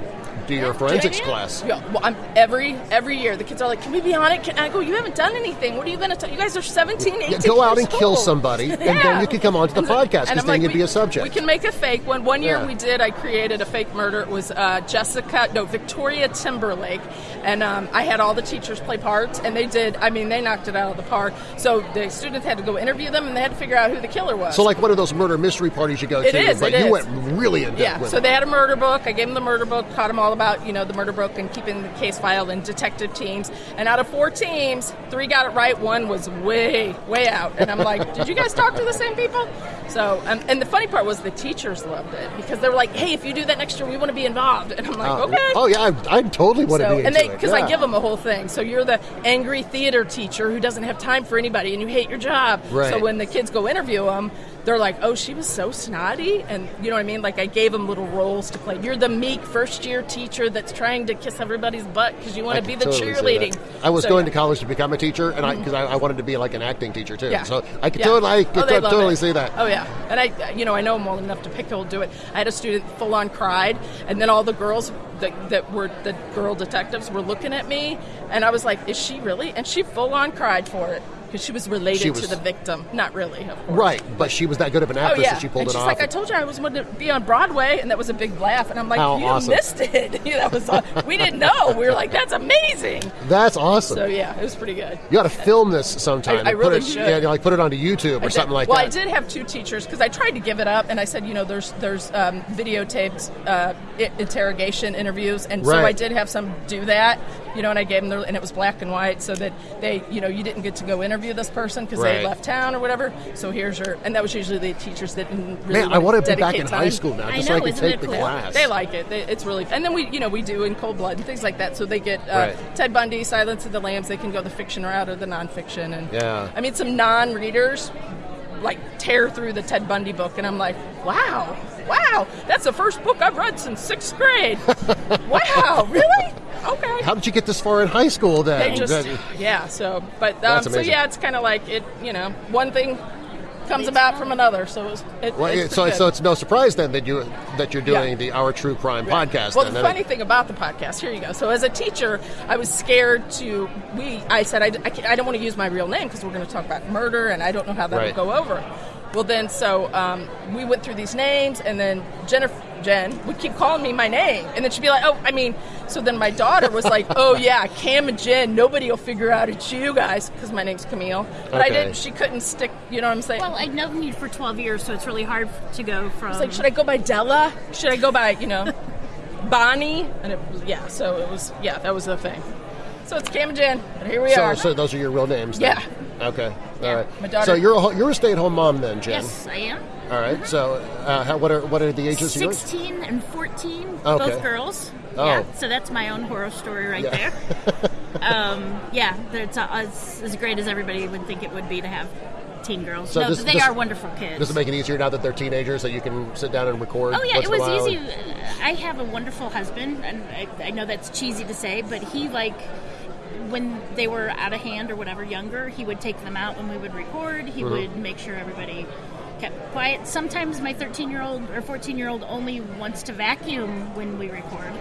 [SPEAKER 1] your forensics class.
[SPEAKER 5] Yeah, well, I'm, every every year the kids are like, "Can we be on it?" Can, I go, "You haven't done anything. What are you going to tell? You guys are 17, 18
[SPEAKER 1] Yeah, go out and kill
[SPEAKER 5] old."
[SPEAKER 1] somebody, and then you can come onto the
[SPEAKER 5] And
[SPEAKER 1] podcast, 'cause
[SPEAKER 5] and I'm
[SPEAKER 1] then you'd
[SPEAKER 5] we-
[SPEAKER 1] be a subject.
[SPEAKER 5] We can make a fake one. One year we did. I created a fake murder. It was uh, Jessica, no Victoria Timberlake, and um, I had all the teachers play parts, and they did. I mean, they knocked it out of the park. So the students had to go interview them, and they had to figure out who the killer was.
[SPEAKER 1] So like one of those murder mystery parties you go
[SPEAKER 5] It
[SPEAKER 1] to,
[SPEAKER 5] is,
[SPEAKER 1] but you
[SPEAKER 5] is.
[SPEAKER 1] went really in depth
[SPEAKER 5] Yeah, so
[SPEAKER 1] it.
[SPEAKER 5] they had a murder book. I gave them the murder book, taught them all about you know the murder book and keeping the case filed and detective teams. And out of four teams, three got it right. One was way, way out. And I'm like, did you guys talk to the same people? So, um, and the funny part was the teachers loved it because they were like, hey, if you do that next year, we want to be involved. And I'm like,
[SPEAKER 1] Oh,
[SPEAKER 5] okay.
[SPEAKER 1] Oh yeah, I, I totally want to
[SPEAKER 5] So,
[SPEAKER 1] be
[SPEAKER 5] and they, because
[SPEAKER 1] yeah.
[SPEAKER 5] I give them a whole thing. So you're the angry theater teacher who doesn't have time for anybody, and you hate your job.
[SPEAKER 1] Right.
[SPEAKER 5] So when the kids go interview them, they're like, "Oh, she was so snotty," and you know what I mean. Like I gave them little roles to play. You're the meek first year teacher that's trying to kiss everybody's butt because you want to be the
[SPEAKER 1] totally
[SPEAKER 5] cheerleading.
[SPEAKER 1] I was
[SPEAKER 5] So,
[SPEAKER 1] going
[SPEAKER 5] yeah.
[SPEAKER 1] to college to become a teacher, and I mm-hmm. because I, I wanted to be like an acting teacher too.
[SPEAKER 5] Yeah.
[SPEAKER 1] So I could
[SPEAKER 5] Yeah.
[SPEAKER 1] totally, I could
[SPEAKER 5] Oh,
[SPEAKER 1] totally see that.
[SPEAKER 5] Oh yeah, and I, you know, I know them well enough to pick who'll do it. I had a student full on cried, and then all the girls that, that were the girl detectives were looking at me, and I was like, "Is she really?" And she full on cried for it because she was related
[SPEAKER 1] She
[SPEAKER 5] to the victim. Not really, of course.
[SPEAKER 1] Right, but she was that good of an actress
[SPEAKER 5] Oh
[SPEAKER 1] actress
[SPEAKER 5] yeah,
[SPEAKER 1] that she pulled
[SPEAKER 5] and
[SPEAKER 1] it
[SPEAKER 5] she's
[SPEAKER 1] off.
[SPEAKER 5] like, I told you I was going to be on Broadway, and that was a big laugh. And I'm like,
[SPEAKER 1] How
[SPEAKER 5] you
[SPEAKER 1] awesome.
[SPEAKER 5] missed it. That was we didn't know. We were like, that's amazing.
[SPEAKER 1] That's awesome.
[SPEAKER 5] So yeah, it was pretty good.
[SPEAKER 1] you got to film this sometime.
[SPEAKER 5] I- I really
[SPEAKER 1] put it,
[SPEAKER 5] should.
[SPEAKER 1] Yeah, like put it onto YouTube or something like
[SPEAKER 5] well,
[SPEAKER 1] that.
[SPEAKER 5] Well, I did have two teachers because I tried to give it up, and I said, you know, there's there's um, videotaped uh, interrogation interviews, and so I did have some do that, you know, and I gave them, the, and it was black and white, so that they, you know, you didn't get to go interview this person because
[SPEAKER 1] Right.
[SPEAKER 5] they left town or whatever. So here's your, and that was usually the teachers that didn't really
[SPEAKER 1] Man, I want to be back
[SPEAKER 5] dedicate
[SPEAKER 1] in
[SPEAKER 5] time.
[SPEAKER 1] high school now,
[SPEAKER 4] I
[SPEAKER 1] just
[SPEAKER 4] know,
[SPEAKER 1] so I can take the
[SPEAKER 4] cool?
[SPEAKER 1] class.
[SPEAKER 5] They like it. They, it's really, and then we, you know, we do in Cold Blood and things like that. So they get uh,
[SPEAKER 1] Right.
[SPEAKER 5] Ted Bundy, Silence of the Lambs. They can go the fiction route or the nonfiction. And
[SPEAKER 1] Yeah.
[SPEAKER 5] I mean, some non-readers like tear through the Ted Bundy book, and I'm like, wow, wow, that's the first book I've read since sixth grade. wow, really? Okay.
[SPEAKER 1] How did you get this far in high school then?
[SPEAKER 5] They just,
[SPEAKER 1] That-
[SPEAKER 5] yeah. So, but um, so yeah, it's kind of like it. You know, one thing comes about from another. So it's, it,
[SPEAKER 1] well,
[SPEAKER 5] it's
[SPEAKER 1] so, so it's no surprise then that you that you're doing
[SPEAKER 5] Yeah.
[SPEAKER 1] the Our True Crime podcast.
[SPEAKER 5] Well,
[SPEAKER 1] then.
[SPEAKER 5] the funny thing about the podcast, here you go. So, as a teacher, I was scared to. We, I said, I, I, I don't want to use my real name because we're going to talk about murder, and I don't know how that
[SPEAKER 1] Right.
[SPEAKER 5] will go over. Well, then, so um, we went through these names, and then Jennifer, Jen would keep calling me my name, and then she'd be like, "Oh, I mean." So then my daughter was like, "Oh yeah, Cam and Jen. Nobody will figure out it's you guys because my name's Camille." But I didn't. She couldn't stick. You know what I'm saying?
[SPEAKER 4] Well, I've known you for 12 years, so it's really hard to go from.
[SPEAKER 5] It's like, should I go by Della? Should I go by, you know, Bonnie? And it was, yeah, so it was, yeah, that was the thing. So it's Cam and Jen, and here we
[SPEAKER 1] so,
[SPEAKER 5] are.
[SPEAKER 1] so those are your real names. Then?
[SPEAKER 5] Yeah.
[SPEAKER 1] Okay. All right.
[SPEAKER 5] My daughter-
[SPEAKER 1] So you're a, you're a stay at home mom then, Jen.
[SPEAKER 4] yes, I am.
[SPEAKER 1] All right. So uh, how, what are what are the ages of yours?
[SPEAKER 4] 16 and 14,
[SPEAKER 1] Okay.
[SPEAKER 4] both girls.
[SPEAKER 1] Oh.
[SPEAKER 4] Yeah, so that's my own horror story right
[SPEAKER 1] Yeah.
[SPEAKER 4] there. um, yeah, it's, uh, it's as great as everybody would think it would be to have teen girls.
[SPEAKER 1] So
[SPEAKER 4] no,
[SPEAKER 1] this-
[SPEAKER 4] they
[SPEAKER 1] this-
[SPEAKER 4] are wonderful kids.
[SPEAKER 1] Does it make it easier now that they're teenagers that you can sit down and record?
[SPEAKER 4] Oh yeah, it was easy. I have a wonderful husband, and I, I know that's cheesy to say, but he like when they were out of hand or whatever, younger, he would take them out when we would record. He
[SPEAKER 1] Mm-hmm.
[SPEAKER 4] would make sure everybody kept quiet. Sometimes my 13 year old or 14 year old only wants to vacuum when we record.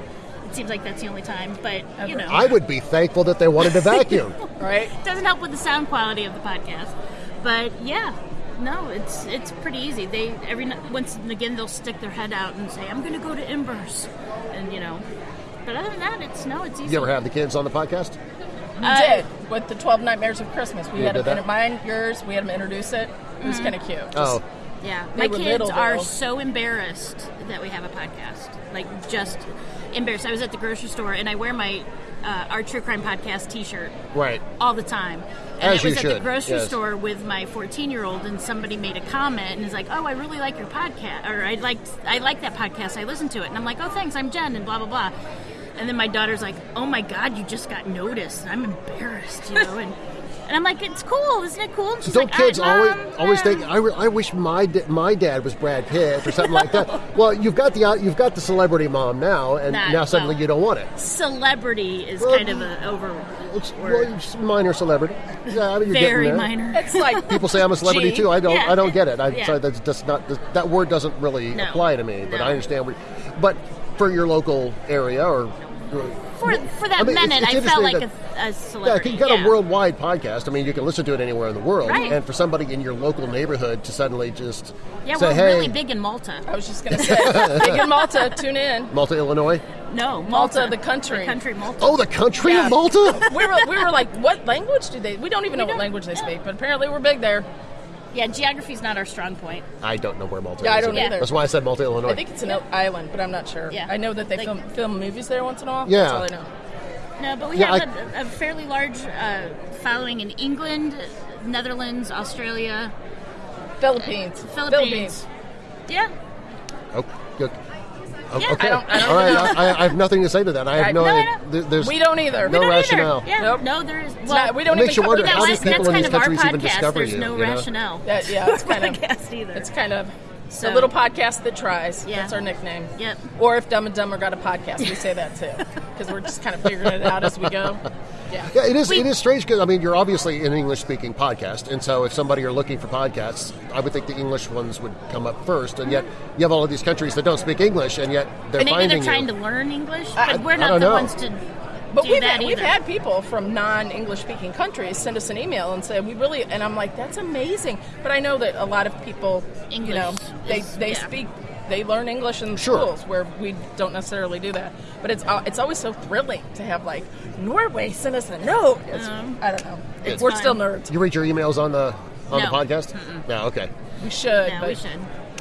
[SPEAKER 4] It seems like that's the only time, but you know,
[SPEAKER 1] I would be thankful that they wanted to vacuum.
[SPEAKER 5] Right?
[SPEAKER 4] doesn't help with the sound quality of the podcast. But yeah, no, it's it's pretty easy. They every once and again they'll stick their head out and say, "I'm going to go to Embers," and you know. But other than that, it's no, it's easy.
[SPEAKER 1] you ever have the kids on the podcast?
[SPEAKER 5] We
[SPEAKER 4] Uh,
[SPEAKER 5] did with the Twelve Nightmares of Christmas. We
[SPEAKER 1] You
[SPEAKER 5] had
[SPEAKER 1] did
[SPEAKER 5] them
[SPEAKER 1] that?
[SPEAKER 5] mine, yours. We had them introduce it. It
[SPEAKER 4] Mm-hmm.
[SPEAKER 5] was kind of cute.
[SPEAKER 1] Oh,
[SPEAKER 4] Yeah, my kids
[SPEAKER 5] little,
[SPEAKER 4] are
[SPEAKER 5] though.
[SPEAKER 4] so embarrassed that we have a podcast. Like just embarrassed. I was at the grocery store and I wear my uh, our true crime podcast T-shirt
[SPEAKER 1] right.
[SPEAKER 4] all the time. And
[SPEAKER 1] As
[SPEAKER 4] I was
[SPEAKER 1] you
[SPEAKER 4] at the
[SPEAKER 1] should,
[SPEAKER 4] grocery
[SPEAKER 1] yes.
[SPEAKER 4] store with my 14 year old, and somebody made a comment and is like, "Oh, I really like your podcast," or "I liked I like that podcast. I listened to it," and I'm like, "Oh, thanks. I'm Jen," and blah blah blah. And then my daughter's like, "Oh my God, you just got noticed. I'm embarrassed," you know, and. And I'm like, it's cool, isn't it cool? And she's
[SPEAKER 1] Don't
[SPEAKER 4] like,
[SPEAKER 1] kids
[SPEAKER 4] "All right,
[SPEAKER 1] always
[SPEAKER 4] Mom,
[SPEAKER 1] always
[SPEAKER 4] uh,
[SPEAKER 1] think I, re- I wish my da- my dad was Brad Pitt or something like that? Well, you've got the uh, you've got the celebrity mom now, and
[SPEAKER 4] Nah,
[SPEAKER 1] now suddenly
[SPEAKER 4] well-
[SPEAKER 1] you don't want it.
[SPEAKER 4] celebrity is
[SPEAKER 1] Well,
[SPEAKER 4] kind of an over
[SPEAKER 1] It's, well, it's minor celebrity. Yeah, I mean, you're
[SPEAKER 4] very
[SPEAKER 1] getting there.
[SPEAKER 4] minor.
[SPEAKER 5] It's like
[SPEAKER 1] People say I'm a celebrity
[SPEAKER 5] Gee.
[SPEAKER 1] too. I don't.
[SPEAKER 4] Yeah.
[SPEAKER 1] I don't get it. I,
[SPEAKER 4] Yeah.
[SPEAKER 1] so that's just not that word doesn't really
[SPEAKER 4] No.
[SPEAKER 1] apply to me. But
[SPEAKER 4] No.
[SPEAKER 1] I understand. Where, but for your local area or
[SPEAKER 4] For, for that
[SPEAKER 1] I mean,
[SPEAKER 4] minute,
[SPEAKER 1] it's
[SPEAKER 4] I felt like
[SPEAKER 1] interesting
[SPEAKER 4] a, a
[SPEAKER 1] Yeah,
[SPEAKER 4] celebrity.
[SPEAKER 1] you've got
[SPEAKER 4] yeah.
[SPEAKER 1] a worldwide podcast. I mean, you can listen to it anywhere in the world.
[SPEAKER 4] Right.
[SPEAKER 1] And for somebody in your local neighborhood to suddenly just
[SPEAKER 4] Yeah,
[SPEAKER 1] say,
[SPEAKER 4] we're
[SPEAKER 1] "Hey,
[SPEAKER 4] really big in Malta.
[SPEAKER 5] I was just gonna say, big in Malta. Tune in.
[SPEAKER 1] Malta, Illinois."
[SPEAKER 4] No,
[SPEAKER 5] Malta,
[SPEAKER 4] Malta,
[SPEAKER 5] the country.
[SPEAKER 4] The country Malta.
[SPEAKER 1] Oh, the country
[SPEAKER 5] Yeah.
[SPEAKER 1] of Malta.
[SPEAKER 5] We were we were like, what language do they? We don't even know what
[SPEAKER 4] don't-
[SPEAKER 5] language they
[SPEAKER 4] yeah.
[SPEAKER 5] speak, but apparently we're big there.
[SPEAKER 4] Yeah, geography is not our strong point.
[SPEAKER 1] I don't know where Malta
[SPEAKER 5] Yeah, I
[SPEAKER 1] is.
[SPEAKER 5] don't
[SPEAKER 4] either.
[SPEAKER 1] That's why I said Malta, Illinois.
[SPEAKER 5] I think it's an island, but I'm not sure.
[SPEAKER 4] Yeah.
[SPEAKER 5] I know that they
[SPEAKER 4] Like-
[SPEAKER 5] film film movies there once in a while.
[SPEAKER 1] Yeah.
[SPEAKER 5] That's all I know.
[SPEAKER 4] No, but we
[SPEAKER 1] Yeah,
[SPEAKER 4] have a, a fairly large uh, following in England, Netherlands, Australia,
[SPEAKER 5] Philippines.
[SPEAKER 4] Philippines. Yeah.
[SPEAKER 1] Oh, good.
[SPEAKER 4] Yeah,
[SPEAKER 1] okay.
[SPEAKER 5] I don't- I don't
[SPEAKER 1] All right.
[SPEAKER 5] know.
[SPEAKER 1] I, I have nothing to say to that. I have
[SPEAKER 5] I-
[SPEAKER 1] no.
[SPEAKER 5] No,
[SPEAKER 4] I
[SPEAKER 1] idea.
[SPEAKER 4] know.
[SPEAKER 1] There- There's,
[SPEAKER 5] We don't either.
[SPEAKER 1] No
[SPEAKER 5] We don't
[SPEAKER 1] rationale.
[SPEAKER 4] Yeah.
[SPEAKER 5] Nope.
[SPEAKER 4] No, there's.
[SPEAKER 5] It's
[SPEAKER 4] Well,
[SPEAKER 5] not, we don't
[SPEAKER 1] It makes
[SPEAKER 5] even
[SPEAKER 1] you wonder
[SPEAKER 5] we
[SPEAKER 4] that
[SPEAKER 1] how
[SPEAKER 5] don't-
[SPEAKER 1] these people
[SPEAKER 4] that's
[SPEAKER 1] in
[SPEAKER 4] kind
[SPEAKER 1] these
[SPEAKER 4] of our
[SPEAKER 1] countries even
[SPEAKER 4] podcast.
[SPEAKER 1] discover
[SPEAKER 4] There's
[SPEAKER 1] you,
[SPEAKER 4] no
[SPEAKER 1] you know?
[SPEAKER 4] rationale.
[SPEAKER 5] That, yeah, it's kind of
[SPEAKER 4] podcast either.
[SPEAKER 5] It's kind of
[SPEAKER 4] So-
[SPEAKER 5] a little podcast that tries.
[SPEAKER 4] Yeah.
[SPEAKER 5] That's our nickname.
[SPEAKER 4] Yep.
[SPEAKER 5] Or if Dumb and Dumber got a podcast, we say that too, because we're just kind of figuring it out as we go. Yeah.
[SPEAKER 1] Yeah, it is.
[SPEAKER 4] We-
[SPEAKER 1] it is strange because I mean, you're obviously an English-speaking podcast, and so if somebody are looking for podcasts, I would think the English ones would come up first. And yet, you have all of these countries that don't speak English, and yet they're
[SPEAKER 4] Maybe
[SPEAKER 1] finding
[SPEAKER 4] they're trying
[SPEAKER 1] you.
[SPEAKER 4] to learn English,
[SPEAKER 5] I-
[SPEAKER 4] we're not
[SPEAKER 1] don't
[SPEAKER 4] the
[SPEAKER 1] know.
[SPEAKER 4] ones to
[SPEAKER 5] But
[SPEAKER 4] do
[SPEAKER 5] we've
[SPEAKER 4] that
[SPEAKER 5] had, we've had people from non-English speaking countries send us an email and say we really and I'm like that's amazing. But I know that a lot of people, you know, they
[SPEAKER 4] is-
[SPEAKER 5] they
[SPEAKER 4] yeah.
[SPEAKER 5] speak they learn English in
[SPEAKER 1] Sure.
[SPEAKER 5] schools where we don't necessarily do that. But it's uh, it's always so thrilling to have like Norway send us a note. It's, I don't know.
[SPEAKER 4] It's
[SPEAKER 5] We're
[SPEAKER 4] fun.
[SPEAKER 5] still nerds.
[SPEAKER 1] You read your emails on the on
[SPEAKER 4] No.
[SPEAKER 1] the podcast? Yeah. Okay.
[SPEAKER 5] We should.
[SPEAKER 4] Yeah,
[SPEAKER 5] but
[SPEAKER 4] we should.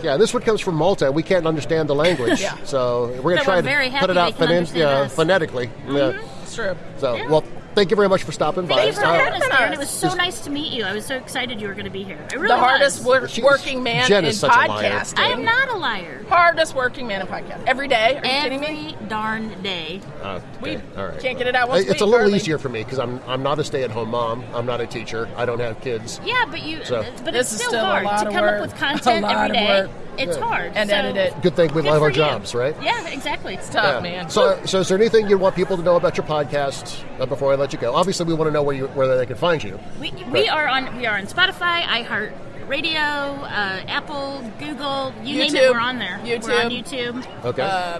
[SPEAKER 1] Yeah, this one comes from Malta. We can't understand the language,
[SPEAKER 5] Yeah.
[SPEAKER 1] so we're going
[SPEAKER 4] But
[SPEAKER 1] to try
[SPEAKER 4] we're
[SPEAKER 1] to put it out
[SPEAKER 4] they can
[SPEAKER 1] phonen-
[SPEAKER 4] understand
[SPEAKER 1] yeah,
[SPEAKER 4] us. Mm-hmm.
[SPEAKER 1] phonetically. Yeah.
[SPEAKER 5] It's true.
[SPEAKER 1] So,
[SPEAKER 4] Yeah.
[SPEAKER 1] well, thank you very much for stopping by.
[SPEAKER 4] Thank you for
[SPEAKER 1] Uh,
[SPEAKER 4] having us,
[SPEAKER 5] us.
[SPEAKER 4] Aaron. It was so nice to meet you. I was so excited you were going to be here. I really
[SPEAKER 5] The hardest wor- working man
[SPEAKER 1] Jen
[SPEAKER 5] in
[SPEAKER 1] is such a liar.
[SPEAKER 5] podcasting.
[SPEAKER 4] I am not a liar.
[SPEAKER 5] hardest working man in podcast every day. Are you kidding me?
[SPEAKER 4] Every darn day.
[SPEAKER 1] okay,
[SPEAKER 5] We
[SPEAKER 1] all right.
[SPEAKER 5] can't get it out once a
[SPEAKER 1] It's a little
[SPEAKER 5] hardly.
[SPEAKER 1] easier for me because I'm I'm not a stay-at-home mom. I'm not a teacher. I don't have kids.
[SPEAKER 4] Yeah, but you.
[SPEAKER 1] So-
[SPEAKER 4] but
[SPEAKER 5] This
[SPEAKER 4] it's still,
[SPEAKER 5] still
[SPEAKER 4] hard to come
[SPEAKER 5] work.
[SPEAKER 4] up with
[SPEAKER 5] A
[SPEAKER 4] content
[SPEAKER 5] lot
[SPEAKER 4] every
[SPEAKER 5] of
[SPEAKER 4] day.
[SPEAKER 5] Work.
[SPEAKER 4] It's hard
[SPEAKER 5] And
[SPEAKER 4] so
[SPEAKER 5] edit it.
[SPEAKER 1] Good thing we
[SPEAKER 4] good
[SPEAKER 1] love our
[SPEAKER 4] for you.
[SPEAKER 1] jobs, right?
[SPEAKER 4] Yeah, exactly.
[SPEAKER 5] It's tough,
[SPEAKER 1] Yeah.
[SPEAKER 5] man.
[SPEAKER 1] So, so is there anything you want people to know about your podcast uh, before I let you go? Obviously, we want to know where you where they can find you.
[SPEAKER 4] We, we are on we are on Spotify, iHeart Radio, uh, Apple, Google, you name it,
[SPEAKER 5] YouTube.
[SPEAKER 4] we're on there. We're on
[SPEAKER 5] YouTube.
[SPEAKER 4] YouTube.
[SPEAKER 1] Okay.
[SPEAKER 5] Uh,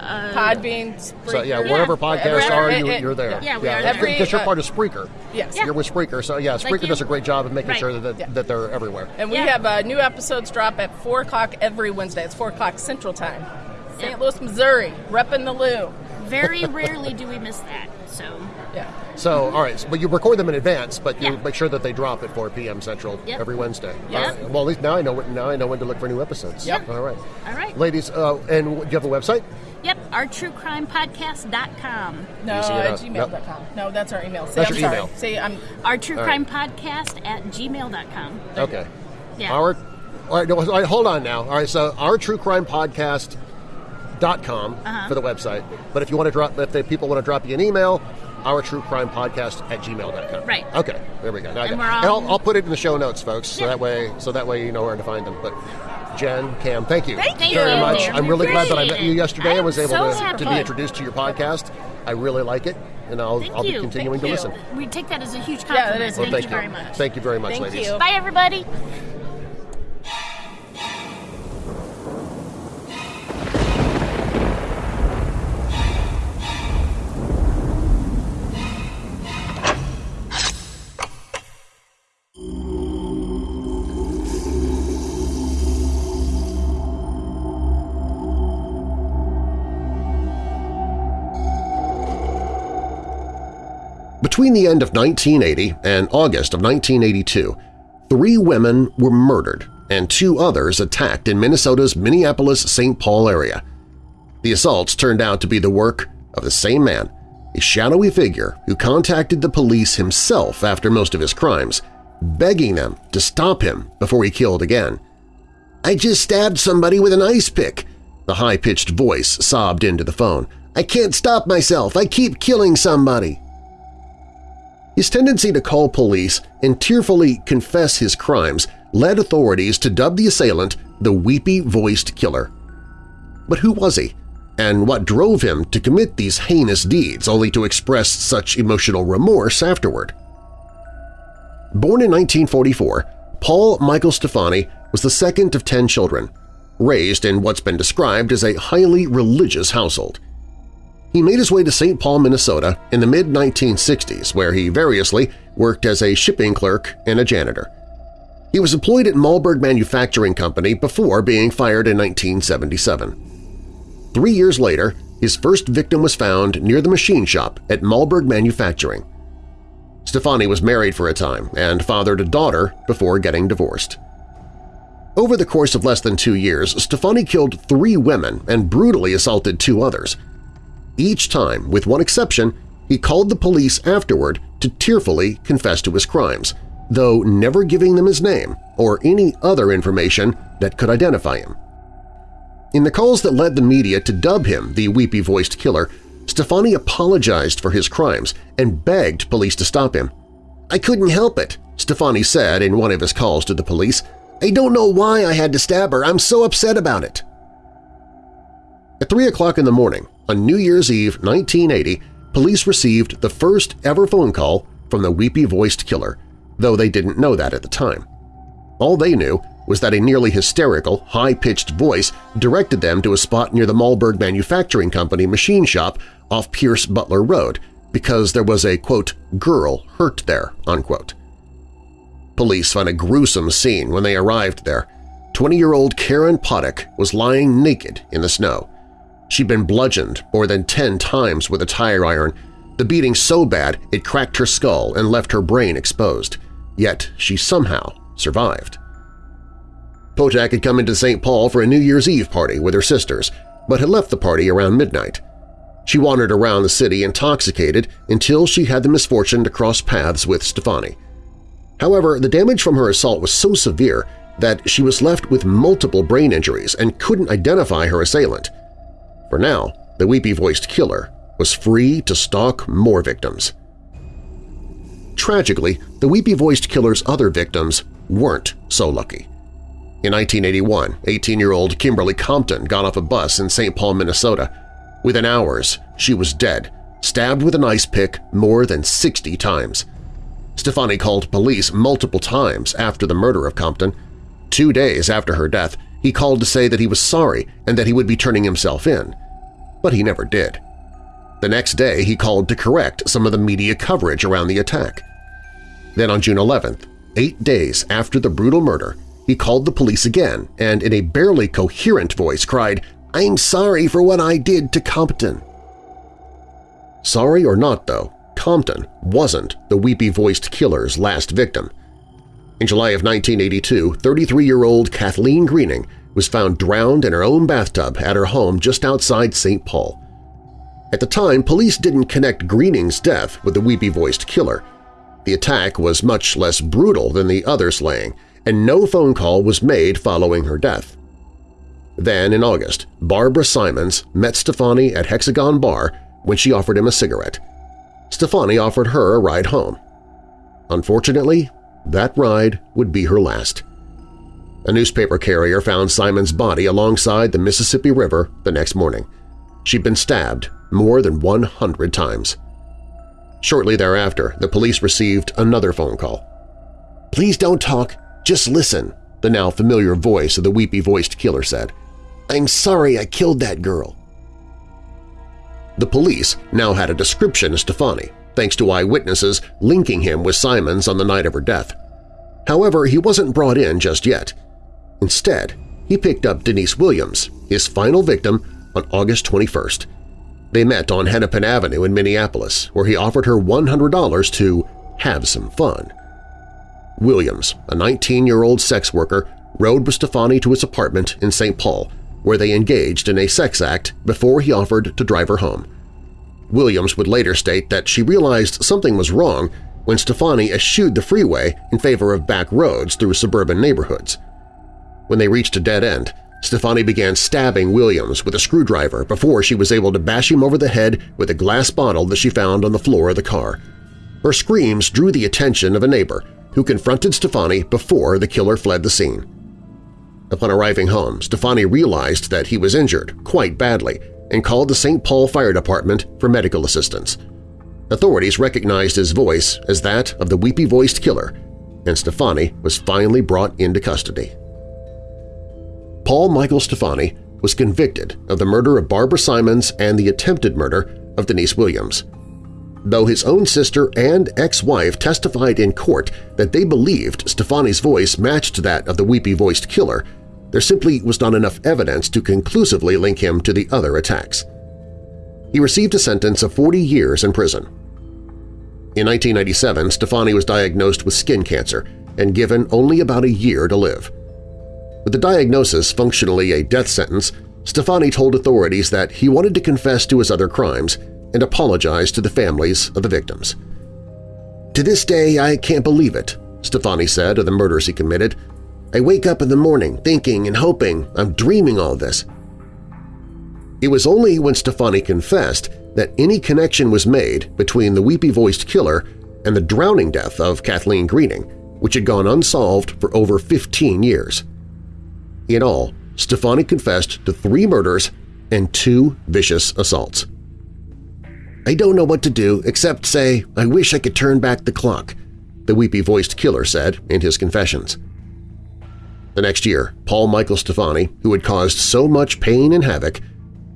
[SPEAKER 5] Podbean, Spreaker.
[SPEAKER 1] so yeah,
[SPEAKER 4] Yeah.
[SPEAKER 1] wherever podcasts are,
[SPEAKER 5] it-
[SPEAKER 1] you,
[SPEAKER 5] it-
[SPEAKER 1] you're there.
[SPEAKER 4] Yeah, we are there.
[SPEAKER 5] Every,
[SPEAKER 1] because you're
[SPEAKER 5] uh,
[SPEAKER 1] part of Spreaker.
[SPEAKER 5] Yes.
[SPEAKER 4] Yeah.
[SPEAKER 1] You're with Spreaker, so yeah, Spreaker
[SPEAKER 4] you.
[SPEAKER 1] does a great job of making
[SPEAKER 4] Right.
[SPEAKER 1] sure that,
[SPEAKER 4] Yeah.
[SPEAKER 1] that they're everywhere.
[SPEAKER 5] And we
[SPEAKER 4] Yeah.
[SPEAKER 5] have uh, new episodes drop at 4 o'clock every Wednesday. It's 4 o'clock Central Time. St.
[SPEAKER 4] Yeah.
[SPEAKER 5] Louis, Missouri. Repping the Lou.
[SPEAKER 4] Very rarely do we miss that. So
[SPEAKER 5] Yeah.
[SPEAKER 1] So, all right, so- but you record them in advance, but you
[SPEAKER 4] Yeah.
[SPEAKER 1] make sure that they drop at 4 p.m. Central
[SPEAKER 4] Yep.
[SPEAKER 1] every Wednesday.
[SPEAKER 4] Yep.
[SPEAKER 1] All right. Well, at least now I know when, now I know when to look for new episodes.
[SPEAKER 5] Yep.
[SPEAKER 1] All right.
[SPEAKER 4] all right.
[SPEAKER 1] Ladies, uh, and do you have a website?
[SPEAKER 4] Yep, our truecrimepodcast.com.
[SPEAKER 5] No,
[SPEAKER 1] You see
[SPEAKER 5] at
[SPEAKER 1] that?
[SPEAKER 5] gmail.com. No, that's our email. See,
[SPEAKER 1] That's
[SPEAKER 5] I'm
[SPEAKER 1] your
[SPEAKER 5] sorry.
[SPEAKER 1] email.
[SPEAKER 5] See, I'm.
[SPEAKER 4] Our true
[SPEAKER 1] All
[SPEAKER 4] crime
[SPEAKER 1] right.
[SPEAKER 4] podcast at gmail.com.
[SPEAKER 1] Okay.
[SPEAKER 4] Yeah.
[SPEAKER 1] Our, all right, no, all right, hold on now. All right, so our true crime podcast dot com
[SPEAKER 4] Uh-huh.
[SPEAKER 1] for the website. But if you want to drop, if the people want to drop you an email, our true crime podcast at gmail.com.
[SPEAKER 4] Right.
[SPEAKER 1] Okay. There we go. Now
[SPEAKER 4] and, we're all...
[SPEAKER 1] and I'll, I'll put it in the show notes, folks. So
[SPEAKER 4] Yeah.
[SPEAKER 1] that way, so that way you know where to find them. But Jen, Cam, thank you
[SPEAKER 4] Thank you
[SPEAKER 1] very
[SPEAKER 4] you.
[SPEAKER 1] much. I'm really glad that I met you yesterday and was
[SPEAKER 4] I'm
[SPEAKER 1] able
[SPEAKER 4] so
[SPEAKER 1] to, to be introduced to your podcast. I really like it, and I'll, I'll be continuing
[SPEAKER 4] Thank
[SPEAKER 1] to
[SPEAKER 4] you.
[SPEAKER 1] listen.
[SPEAKER 4] We take that as a huge
[SPEAKER 5] Yeah,
[SPEAKER 4] compliment.
[SPEAKER 5] that is.
[SPEAKER 4] Thank,
[SPEAKER 1] Well,
[SPEAKER 4] you very much.
[SPEAKER 1] Thank you very much,
[SPEAKER 5] Thank
[SPEAKER 1] ladies.
[SPEAKER 5] you.
[SPEAKER 4] Bye, everybody.
[SPEAKER 1] Between the end of 1980 and August of 1982, three women were murdered and two others attacked in Minnesota's Minneapolis-St. Paul area. The assaults turned out to be the work of the same man, a shadowy figure who contacted the police himself after most of his crimes, begging them to stop him before he killed again. I just stabbed somebody with an ice pick, the high-pitched voice sobbed into the phone. I can't stop myself. I keep killing somebody. His tendency to call police and tearfully confess his crimes led authorities to dub the assailant the weepy-voiced killer. But who was he? And what drove him to commit these heinous deeds only to express such emotional remorse afterward? Born in 1944, Paul Michael Stephani was the second of ten children, raised in what's been described as a highly religious household. He made his way to St. Paul, Minnesota in the mid-1960s where he variously worked as a shipping clerk and a janitor. He was employed at Malberg Manufacturing Company before being fired in 1977. Three years later, his first victim was found near the machine shop at Malberg Manufacturing. Stephani was married for a time and fathered a daughter before getting divorced. Over the course of less than two years, Stephani killed three women and brutally assaulted two others – each time, with one exception, he called the police afterward to tearfully confess to his crimes, though never giving them his name or any other information that could identify him. In the calls that led the media to dub him the weepy-voiced killer, Stephani apologized for his crimes and begged police to stop him. I couldn't help it, Stephani said in one of his calls to the police. I don't know why I had to stab her. I'm so upset about it. At 3 o'clock in the morning, on New Year's Eve 1980, police received the first ever phone call from the weepy-voiced killer, though they didn't know that at the time. All they knew was that a nearly hysterical, high-pitched voice directed them to a spot near the Malberg Manufacturing Company machine shop off Pierce Butler Road because there was a, quote, girl hurt there, unquote. Police found a gruesome scene when they arrived there. 20-year-old Karen Potack was lying naked in the snow. She'd been bludgeoned more than 10 times with a tire iron, the beating so bad it cracked her skull and left her brain exposed. Yet she somehow survived. Potack had come into St. Paul for a New Year's Eve party with her sisters, but had left the party around midnight. She wandered around the city intoxicated until she had the misfortune to cross paths with Stephani. However, the damage from her assault was so severe that she was left with multiple brain injuries and couldn't identify her assailant. For now, the weepy-voiced killer was free to stalk more victims. Tragically, the weepy-voiced killer's other victims weren't so lucky. In 1981, 18-year-old Kimberly Compton got off a bus in St. Paul, Minnesota. Within hours, she was dead, stabbed with an ice pick more than 60 times. Stephani called police multiple times after the murder of Compton. Two days after her death, he called to say that he was sorry and that he would be turning himself in. But he never did. The next day, he called to correct some of the media coverage around the attack. Then on June 11th, eight days after the brutal murder, he called the police again and in a barely coherent voice cried, I'm sorry for what I did to Compton. Sorry or not, though, Compton wasn't the weepy-voiced killer's last victim. In July of 1982, 33-year-old Kathleen Greening was found drowned in her own bathtub at her home just outside St. Paul. At the time, police didn't connect Greening's death with the weepy-voiced killer. The attack was much less brutal than the other slaying, and no phone call was made following her death. Then, in August, Barbara Simons met Stephani at Hexagon Bar when she offered him a cigarette. Stephani offered her a ride home. Unfortunately, that ride would be her last. A newspaper carrier found Simon's body alongside the Mississippi River the next morning. She'd been stabbed more than 100 times. Shortly thereafter, the police received another phone call. "'Please don't talk, just listen,' the now familiar voice of the weepy-voiced killer said. "'I'm sorry I killed that girl.' The police now had a description of Stephani, thanks to eyewitnesses linking him with Simons on the night of her death. However, he wasn't brought in just yet. Instead, he picked up Denise Williams, his final victim, on August 21st. They met on Hennepin Avenue in Minneapolis, where he offered her $100 to have some fun. Williams, a 19-year-old sex worker, rode with Stephani to his apartment in St. Paul, where they engaged in a sex act before he offered to drive her home. Williams would later state that she realized something was wrong when Stephani eschewed the freeway in favor of back roads through suburban neighborhoods. When they reached a dead end, Stephani began stabbing Williams with a screwdriver before she was able to bash him over the head with a glass bottle that she found on the floor of the car. Her screams drew the attention of a neighbor who confronted Stephani before the killer fled the scene. Upon arriving home, Stephani realized that he was injured quite badly and called the St. Paul Fire Department for medical assistance. Authorities recognized his voice as that of the weepy-voiced killer, and Stephani was finally brought into custody. Paul Michael Stephani was convicted of the murder of Barbara Simons and the attempted murder of Denise Williams. Though his own sister and ex-wife testified in court that they believed Stephani's voice matched that of the weepy-voiced killer, there simply was not enough evidence to conclusively link him to the other attacks. He received a sentence of 40 years in prison. In 1997, Stephani was diagnosed with skin cancer and given only about a year to live. With the diagnosis functionally a death sentence, Stephani told authorities that he wanted to confess to his other crimes and apologize to the families of the victims. To this day, I can't believe it, Stephani said of the murders he committed. I wake up in the morning thinking and hoping I'm dreaming all this. It was only when Stephani confessed that any connection was made between the weepy-voiced killer and the drowning death of Kathleen Greening, which had gone unsolved for over 15 years. In all, Stephani confessed to three murders and two vicious assaults. I don't know what to do except say, I wish I could turn back the clock, the weepy-voiced killer said in his confessions. The next year, Paul Michael Stephani, who had caused so much pain and havoc,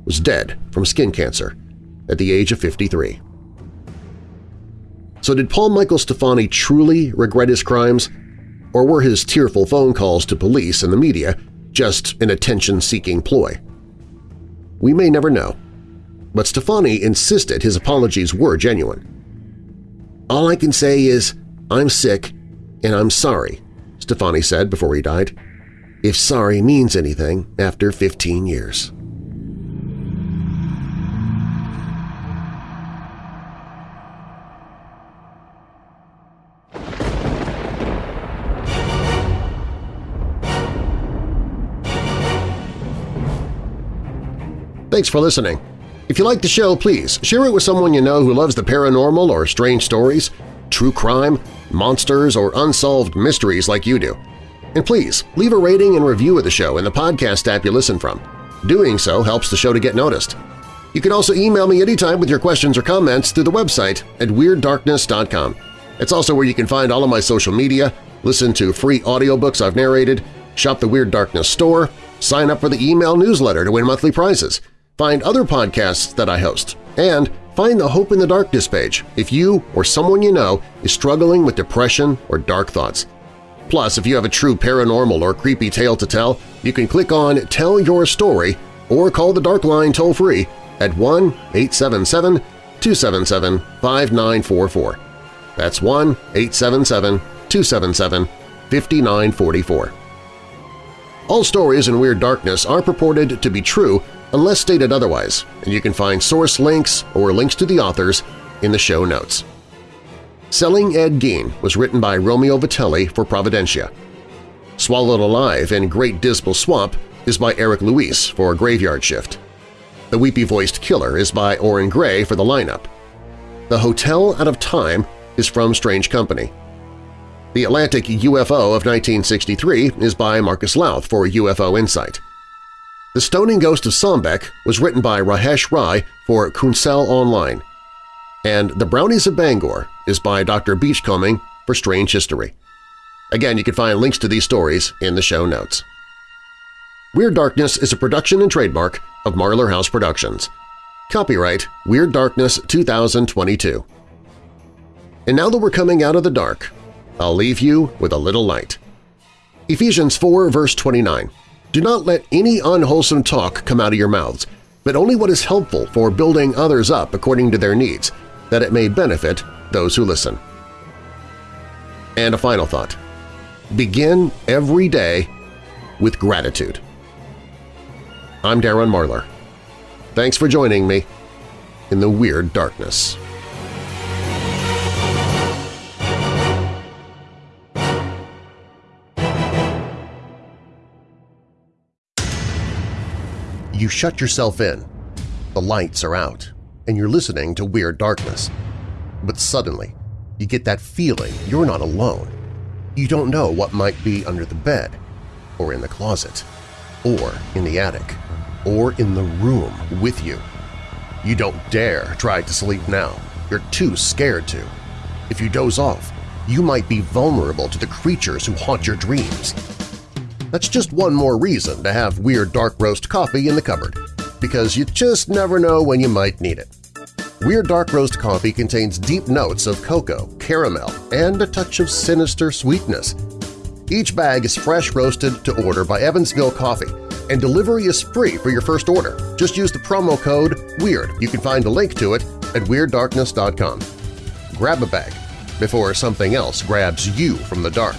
[SPEAKER 1] was dead from skin cancer at the age of 53. So did Paul Michael Stephani truly regret his crimes, or were his tearful phone calls to police and the media just an attention-seeking ploy. We may never know, but Stephani insisted his apologies were genuine. All I can say is, I'm sick and I'm sorry, Stephani said before he died, if sorry means anything after 15 years.
[SPEAKER 6] Thanks for listening. If you like the show, please share it with someone you know who loves the paranormal or strange stories, true crime, monsters, or unsolved mysteries like you do. And please, leave a rating and review of the show in the podcast app you listen from. Doing so helps the show to get noticed. You can also email me anytime with your questions or comments through the website at WeirdDarkness.com. It's also where you can find all of my social media, listen to free audiobooks I've narrated, shop the Weird Darkness store, sign up for the email newsletter to win monthly prizes, find other podcasts that I host, and find the Hope in the Darkness page if you or someone you know is struggling with depression or dark thoughts. Plus, if you have a true paranormal or creepy tale to tell, you can click on Tell Your Story or call the Dark Line toll-free at 1-877-277-5944. That's 1-877-277-5944. All stories in Weird Darkness are purported to be true unless stated otherwise, and you can find source links or links to the authors in the show notes. Selling Ed Gein was written by Romeo Vitelli for Providentia. Swallowed Alive in Great Dismal Swamp is by Eric Luis for Graveyard Shift. The Weepy-Voiced Killer is by Orrin Grey for the lineup. The Hotel Out of Time is from Strange Company.
[SPEAKER 1] The Atlantic UFO of 1963 is by Marcus Lowth for UFO Insight. The Stoning Ghost of Sombeck was written by Rahesh Rai for Kuensel Online. And The Brownies of Bangor is by Dr. Beachcombing for Strange History. Again, you can find links to these stories in the show notes. Weird Darkness is a production and trademark of Marlar House Productions. Copyright Weird Darkness 2022. And now that we're coming out of the dark, I'll leave you with a little light. Ephesians 4 verse 29 Do not let any unwholesome talk come out of your mouths, but only what is helpful for building others up according to their needs, that it may benefit those who listen. And a final thought. Begin every day with gratitude. I'm Darren Marlar. Thanks for joining me in the Weird Darkness. You shut yourself in, the lights are out, and you're listening to Weird Darkness. But suddenly, you get that feeling you're not alone. You don't know what might be under the bed, or in the closet, or in the attic, or in the room with you. You don't dare try to sleep now. You're too scared to. If you doze off, you might be vulnerable to the creatures who haunt your dreams. That's just one more reason to have Weird Dark Roast coffee in the cupboard, because you just never know when you might need it. Weird Dark Roast coffee contains deep notes of cocoa, caramel, and a touch of sinister sweetness. Each bag is fresh roasted to order by Evansville Coffee, and delivery is free for your first order. Just use the promo code WEIRD. You can find a link to it at WeirdDarkness.com. Grab a bag before something else grabs you from the dark.